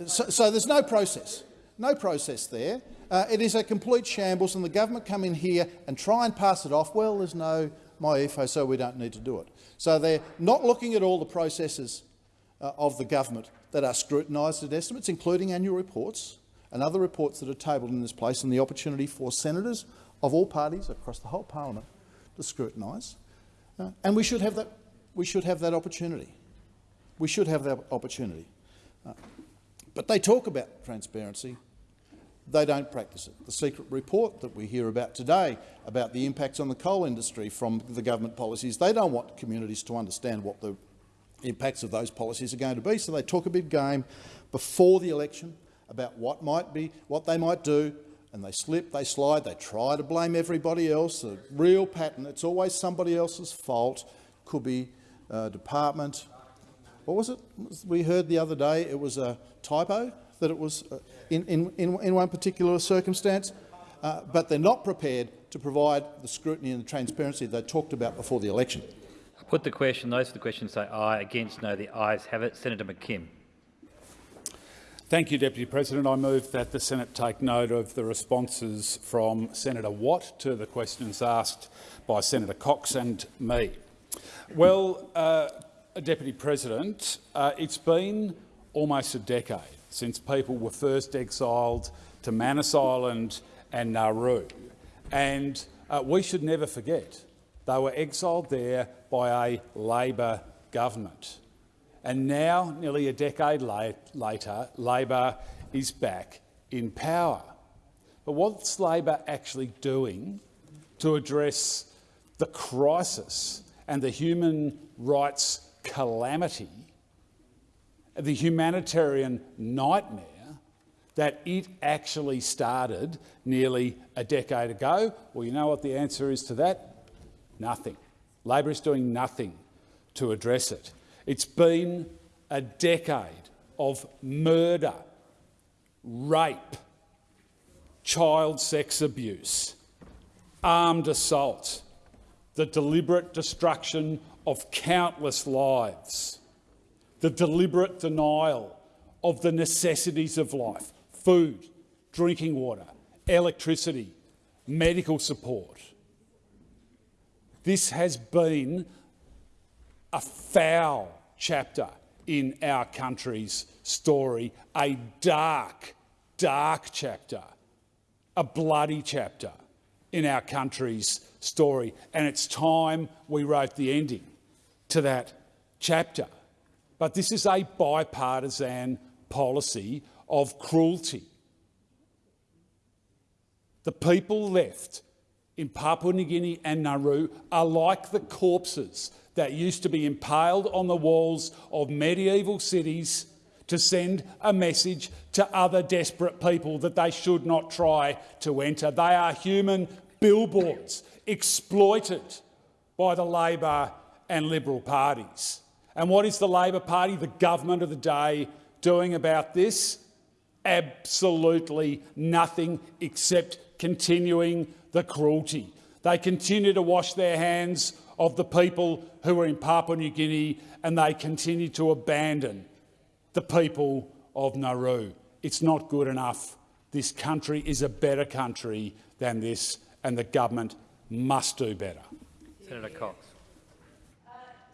So, so there's no process. No process there. Uh, it is a complete shambles, and the government come in here and try and pass it off. Well, there's no MyEFO, so we don't need to do it. So they're not looking at all the processes uh, of the government that are scrutinised at estimates, including annual reports and other reports that are tabled in this place, and the opportunity for senators of all parties across the whole parliament to scrutinise. Uh, and we should have that. We should have that opportunity. We should have that opportunity. Uh, but they talk about transparency they don't practice it. The secret report that we hear about today about the impacts on the coal industry from the government policies, they don't want communities to understand what the, impacts of those policies are going to be. So they talk a big game before the election about what might be, what they might do, and they slip, they slide, they try to blame everybody else. The real pattern, it's always somebody else's fault. Could be uh, department. What was it? We heard the other day it was a typo that it was uh, in, in, in one particular circumstance, uh, but they're not prepared to provide the scrutiny and the transparency they talked about before the election. I put the question. Those for the question say aye. Against no. The ayes have it. Senator McKim. Thank you, Deputy President. I move that the Senate take note of the responses from Senator Watt to the questions asked by Senator Cox and me. Well, uh, Deputy President, uh, it's been almost a decade since people were first exiled to Manus Island and Nauru, and uh, we should never forget they were exiled there by a Labor government. And now, nearly a decade later, Labor is back in power. But what's Labor actually doing to address the crisis and the human rights calamity, the humanitarian nightmare that it actually started nearly a decade ago? Well, you know what the answer is to that? Nothing. Labor is doing nothing to address it. It's been a decade of murder, rape, child sex abuse, armed assault, the deliberate destruction of countless lives, the deliberate denial of the necessities of life, food, drinking water, electricity, medical support. This has been a foul chapter in our country's story, a dark, dark chapter, a bloody chapter in our country's story. And it's time we wrote the ending to that chapter. But this is a bipartisan policy of cruelty. The people left in Papua New Guinea and Nauru are like the corpses that used to be impaled on the walls of medieval cities to send a message to other desperate people that they should not try to enter. They are human billboards exploited by the Labor and Liberal parties. And what is the Labor Party, the government of the day, doing about this? Absolutely nothing except continuing the cruelty. They continue to wash their hands of the people who are in Papua New Guinea and they continue to abandon the people of Nauru. It's not good enough. This country is a better country than this and the government must do better. Senator Cox.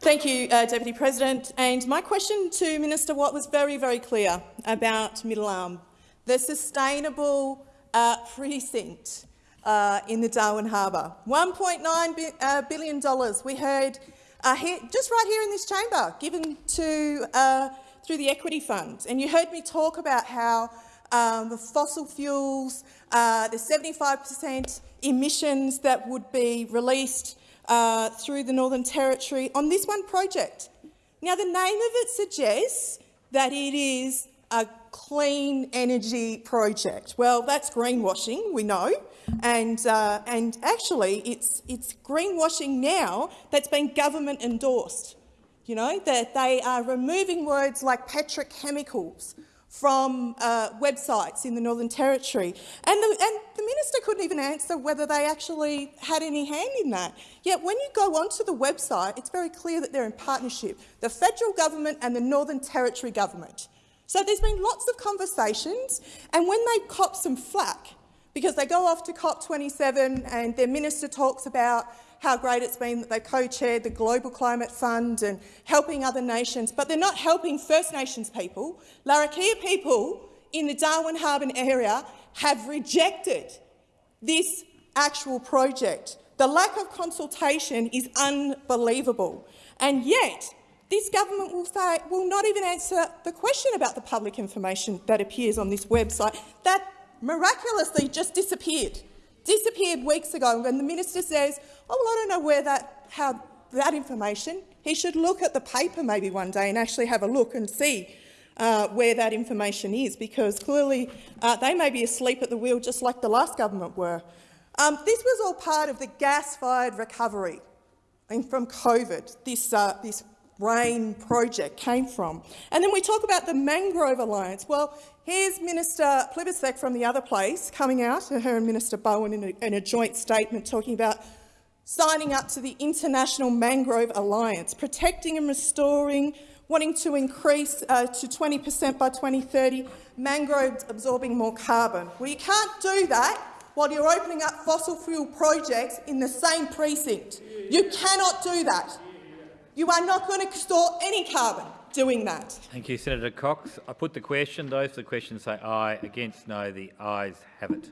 Thank you, uh, Deputy President. And my question to Minister Watt was very, very clear about Middle Arm, the sustainable uh, precinct uh, in the Darwin Harbour. $1.9 bi uh, billion dollars we heard uh, here, just right here in this chamber, given to uh, through the Equity Fund. And you heard me talk about how um, the fossil fuels, uh, the 75 per cent emissions that would be released uh, through the Northern Territory on this one project. Now, the name of it suggests that it is a clean energy project. Well, that's greenwashing, we know. And, uh, and actually, it's, it's greenwashing now that's been government endorsed. You know, that they are removing words like petrochemicals from uh, websites in the Northern Territory. And the, and the minister couldn't even answer whether they actually had any hand in that. Yet when you go onto the website, it's very clear that they're in partnership, the federal government and the Northern Territory government. So there's been lots of conversations, and when they cop some flack, because they go off to COP27 and their minister talks about how great it's been that they co-chaired the Global Climate Fund and helping other nations, but they're not helping First Nations people. Larrakia people in the Darwin Harbour area have rejected this actual project. The lack of consultation is unbelievable. And yet, this government will, say, will not even answer the question about the public information that appears on this website that miraculously just disappeared. Disappeared weeks ago when the minister says, oh, well, I don't know where that, how that information. He should look at the paper maybe one day and actually have a look and see uh, where that information is, because clearly uh, they may be asleep at the wheel just like the last government were. Um, this was all part of the gas-fired recovery from COVID, this, uh, this RAIN project came from. And then we talk about the Mangrove Alliance. Well, here's Minister Plibersek from the other place coming out, her and Minister Bowen in a, in a joint statement talking about signing up to the International Mangrove Alliance, protecting and restoring, wanting to increase uh, to 20 per cent by 2030, mangroves absorbing more carbon. Well, you can't do that while you're opening up fossil fuel projects in the same precinct. You cannot do that. You are not going to store any carbon doing that. Thank you, Senator Cox. I put the question. Those for the question say aye. Against no. The ayes have it.